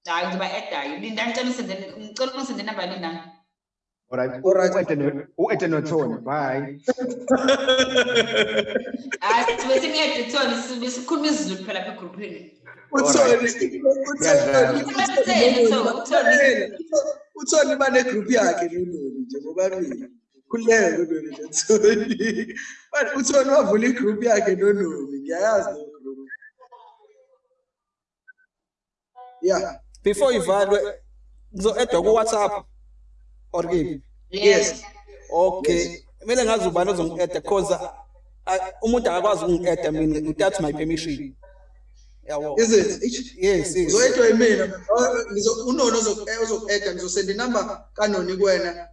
hayi ngiba edayo linda ngicela usendele ngicela usendele number linda Alright, alright, uEtenoton, bye. Asibe singeyeToton, sikhuluma isiZulu phela lapha egroupini. Uthoni, uthoni, uthoni bane group yakhe lululu nje ngoba mina. Lololi nje uthoni Manje uthoni wavula igroup yakhe nololi ngiyayazi le group yeah before ivalwe ngizo-edwa ku-whatsapp. Or kephi yes. Okay. Kumele ngazi ubani ozongi-eda cause a- umuntu akakwazi ukungi-eda mina without my permission. Yabo is it? Yes yes. Uzoyedwa yimina. Ngizo- unono ozoku-eda ngizosenda inamba kanoni kuwena.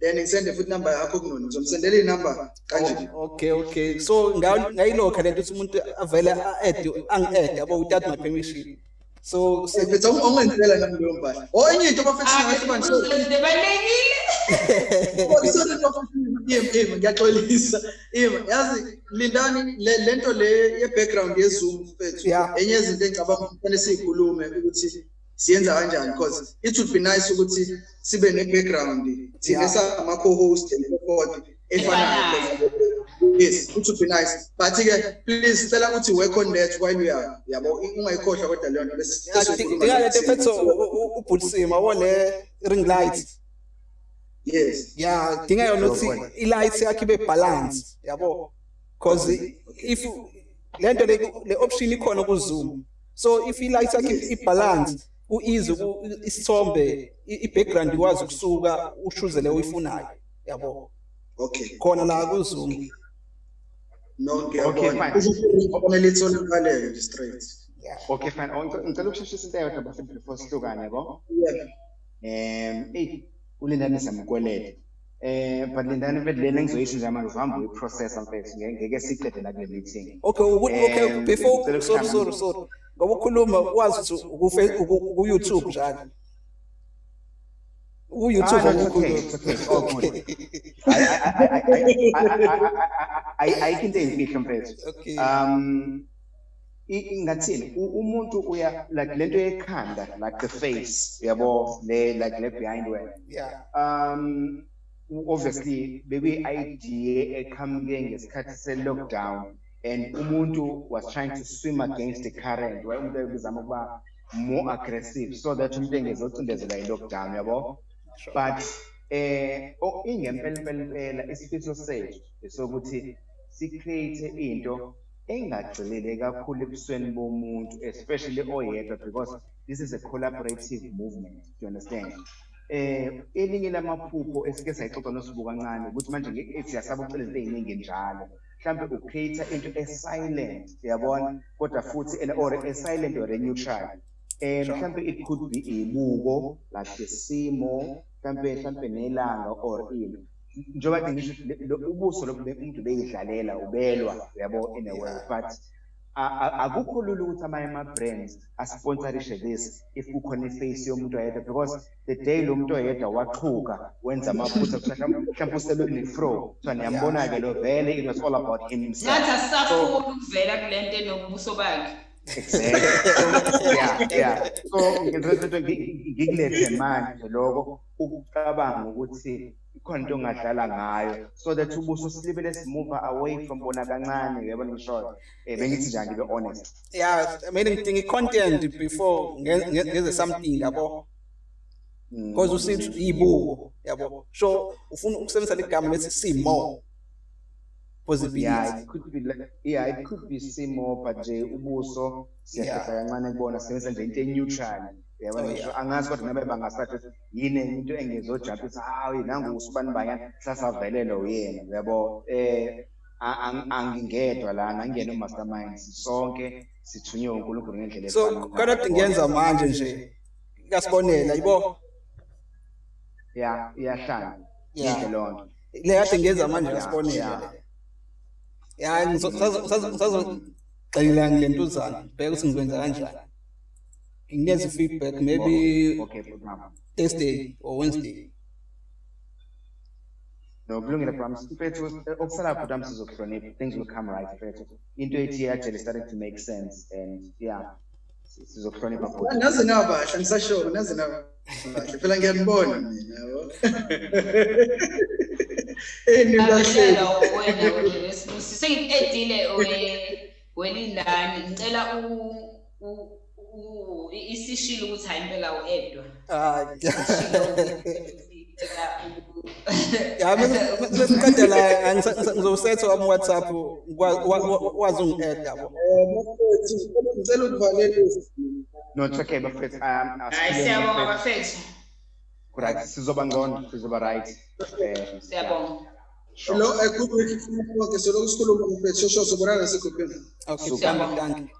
then ngisende futhi number yakho kunoni ngizomsendela inumber kanje. Oh, okay okay. So ngayilokha lento ukuthi umuntu avele a-add angi-add yabo without my permission. So sebetha ongenzela nami leyo mpahla onye into abafetha ngathi manje ngiyaxolisa. Ima yazi lindani lento le ye-background yezoom fethu. Enye izinto engicabanga ukuthi fanele siyikhulume ukuthi siyenza kanjani? Because it would be nice ukuthi sibe ne-background thina Yeah. sama co-host and support efanayo. Yes it would be nice. But-ke please cela ukuthi work on that while we are yabo ungayikhohlwa kodwa leyo nto bese- bese sikhuluma ndingalento ngayo. mfethu ubhulisima wole ring light? Yes. Ya dinga yona ukuthi i-light yakhe ibe balance yabo. Because if lento le le option ikhona ku Zoom so if i-light yakhe i-balance ku-easy isithombe i- i-background ikwazi ukusuka ushuze le oyifunayo. yabo. Okay. Khona la ku no ngiyabona. Fine. kufanele itholakale nje straight. Okay, fine. Oh, ngic- Ngicela ukusheshisa into eyodwa bafethu before sihlukane yabo. yeah. Um, eyi, ulindani samkwelede. Eh, but lindani mfethu lena engizoyisho nje manje uzohamba uyiprocessa mfethu. Ngeke siqede la kule meeting. okay okay before sorry sorry sorry ngoba ukhuluma wazi ku-YouTube njalo ku-YouTube ah, okukhuluma oh, ayikho into eyimfihlo mfethu. Um ngathini? Umuntu uya like lento yekhanda like the face yabo le like le behind wena. Um obviously bekuyi-idea eqhamuke ngesikhathi se-lockdown. And umuntu was trying to swim against the current. Waye umuntu ebezama ukuba more aggressive? So that umuntu engezocindezela i-lockdown yabo but eh o- ingempelempelempela isifiso sethu esokuthi si-create into engagxilile kakhulu ebusweni bomuntu especially oyedwa because this is a collaborative movement do you understand? Eh elinye lamaphupho esike sayixoxa nosibu kancane ukuthi manje nge-AIDS siyasaba ukucela izinto ey'ningi njalo. Mhlawumbe ucreate into e-silent uyabona kodwa futhi and- or a-silent or a-neutral eh mhlawumbe it could be ibuko like isimo mhlawumbe mhlawumbe nelanga or ini. Njengoba kade ngisho le- lo- ubuso lobu be- umuntu beyidlalela ubelwa yabo in a way but a- a- akukho lula ukuthi amanye ama-brands asponsorishe this if kukhona iface yomuntu oyedwa because the day lo muntu oyedwa waxhuka wenza amaphutha kuthiwa mhlawumbe mhlawumbe uselunefro kuthiwa niyambona-ke lo vele it was all about himself Ngathi asisafuni ukuvela kule nto enobuso bakhe. Exactly. So, yeah, yeah. So ngizothatha ngikulethe manje lokho ukucabanga ukuthi ikhona into ongadlala ngayo. So that ubuso silibele simove away from bona kancane uyabona ngisho eh bengithi nje ngibe honest. Yeah i mean ngidinga i-content before nge- nge- ngenze something yabo? Mm. because usithi ibuko yabo? So ufuna ukusebenzisa ligama lethi simo? Possibility yeah it could be like yeah it could be simo but nje ubuso siyahlela kancane kubona sebenzisa nje into e-neutral uyabona Oh, ngisho angazi kodwa nabe bangasathi yini into engezojump ithi hayi nangu usibani banyana sasavelelwa uyena. Uyabo eh a- ang- angingedwa lana angiyena umastermind. Sonke sithunywe uNkulunkulu ngendlela so efanayo. kanti ngiyenza manje nje ngasibonela yibo? Yeah iyahlanga Yeah. yinhle lonto le kade ngiyenza manje Yeah, ngasibonela. yeah. ya ngizogxila ngile ntuzana bheka ukuthi ngikwenza kanjani. Nginikeze feedback maybe Okay, program. Thursday or Wednesday. No, kulungile programs. Mfethu, okusala programs sizokuhlonipha. Things will come right, mfethu. Into ethi actually starting to make sense and yeah. Sizokuhlonipha futhi. Ah, nazi nabahle ngisasho nazi nabahle phela ngiyanibona mina yabo nibahle Abahlala wena wena sengidile welindani ngicela isishilo ukuthi hayi impela uedwa Ah, Ngicela u- ya mesiqeda la ngizosetha wami WhatsApp wa- wa- wa- wazi ungi-add yabo. eh mfethu ngicela ukuvalela No, it's okay, bafethu. Um, hayi siyabonga bafethu Correct. Sizoba ngcono, sizoba right. Eh, siyabonga lo ekhuluma ikufuna konke so lokusikhuluma mfethu shosho sobonana segroupini Okay, Siyabonga. thank you, thank you.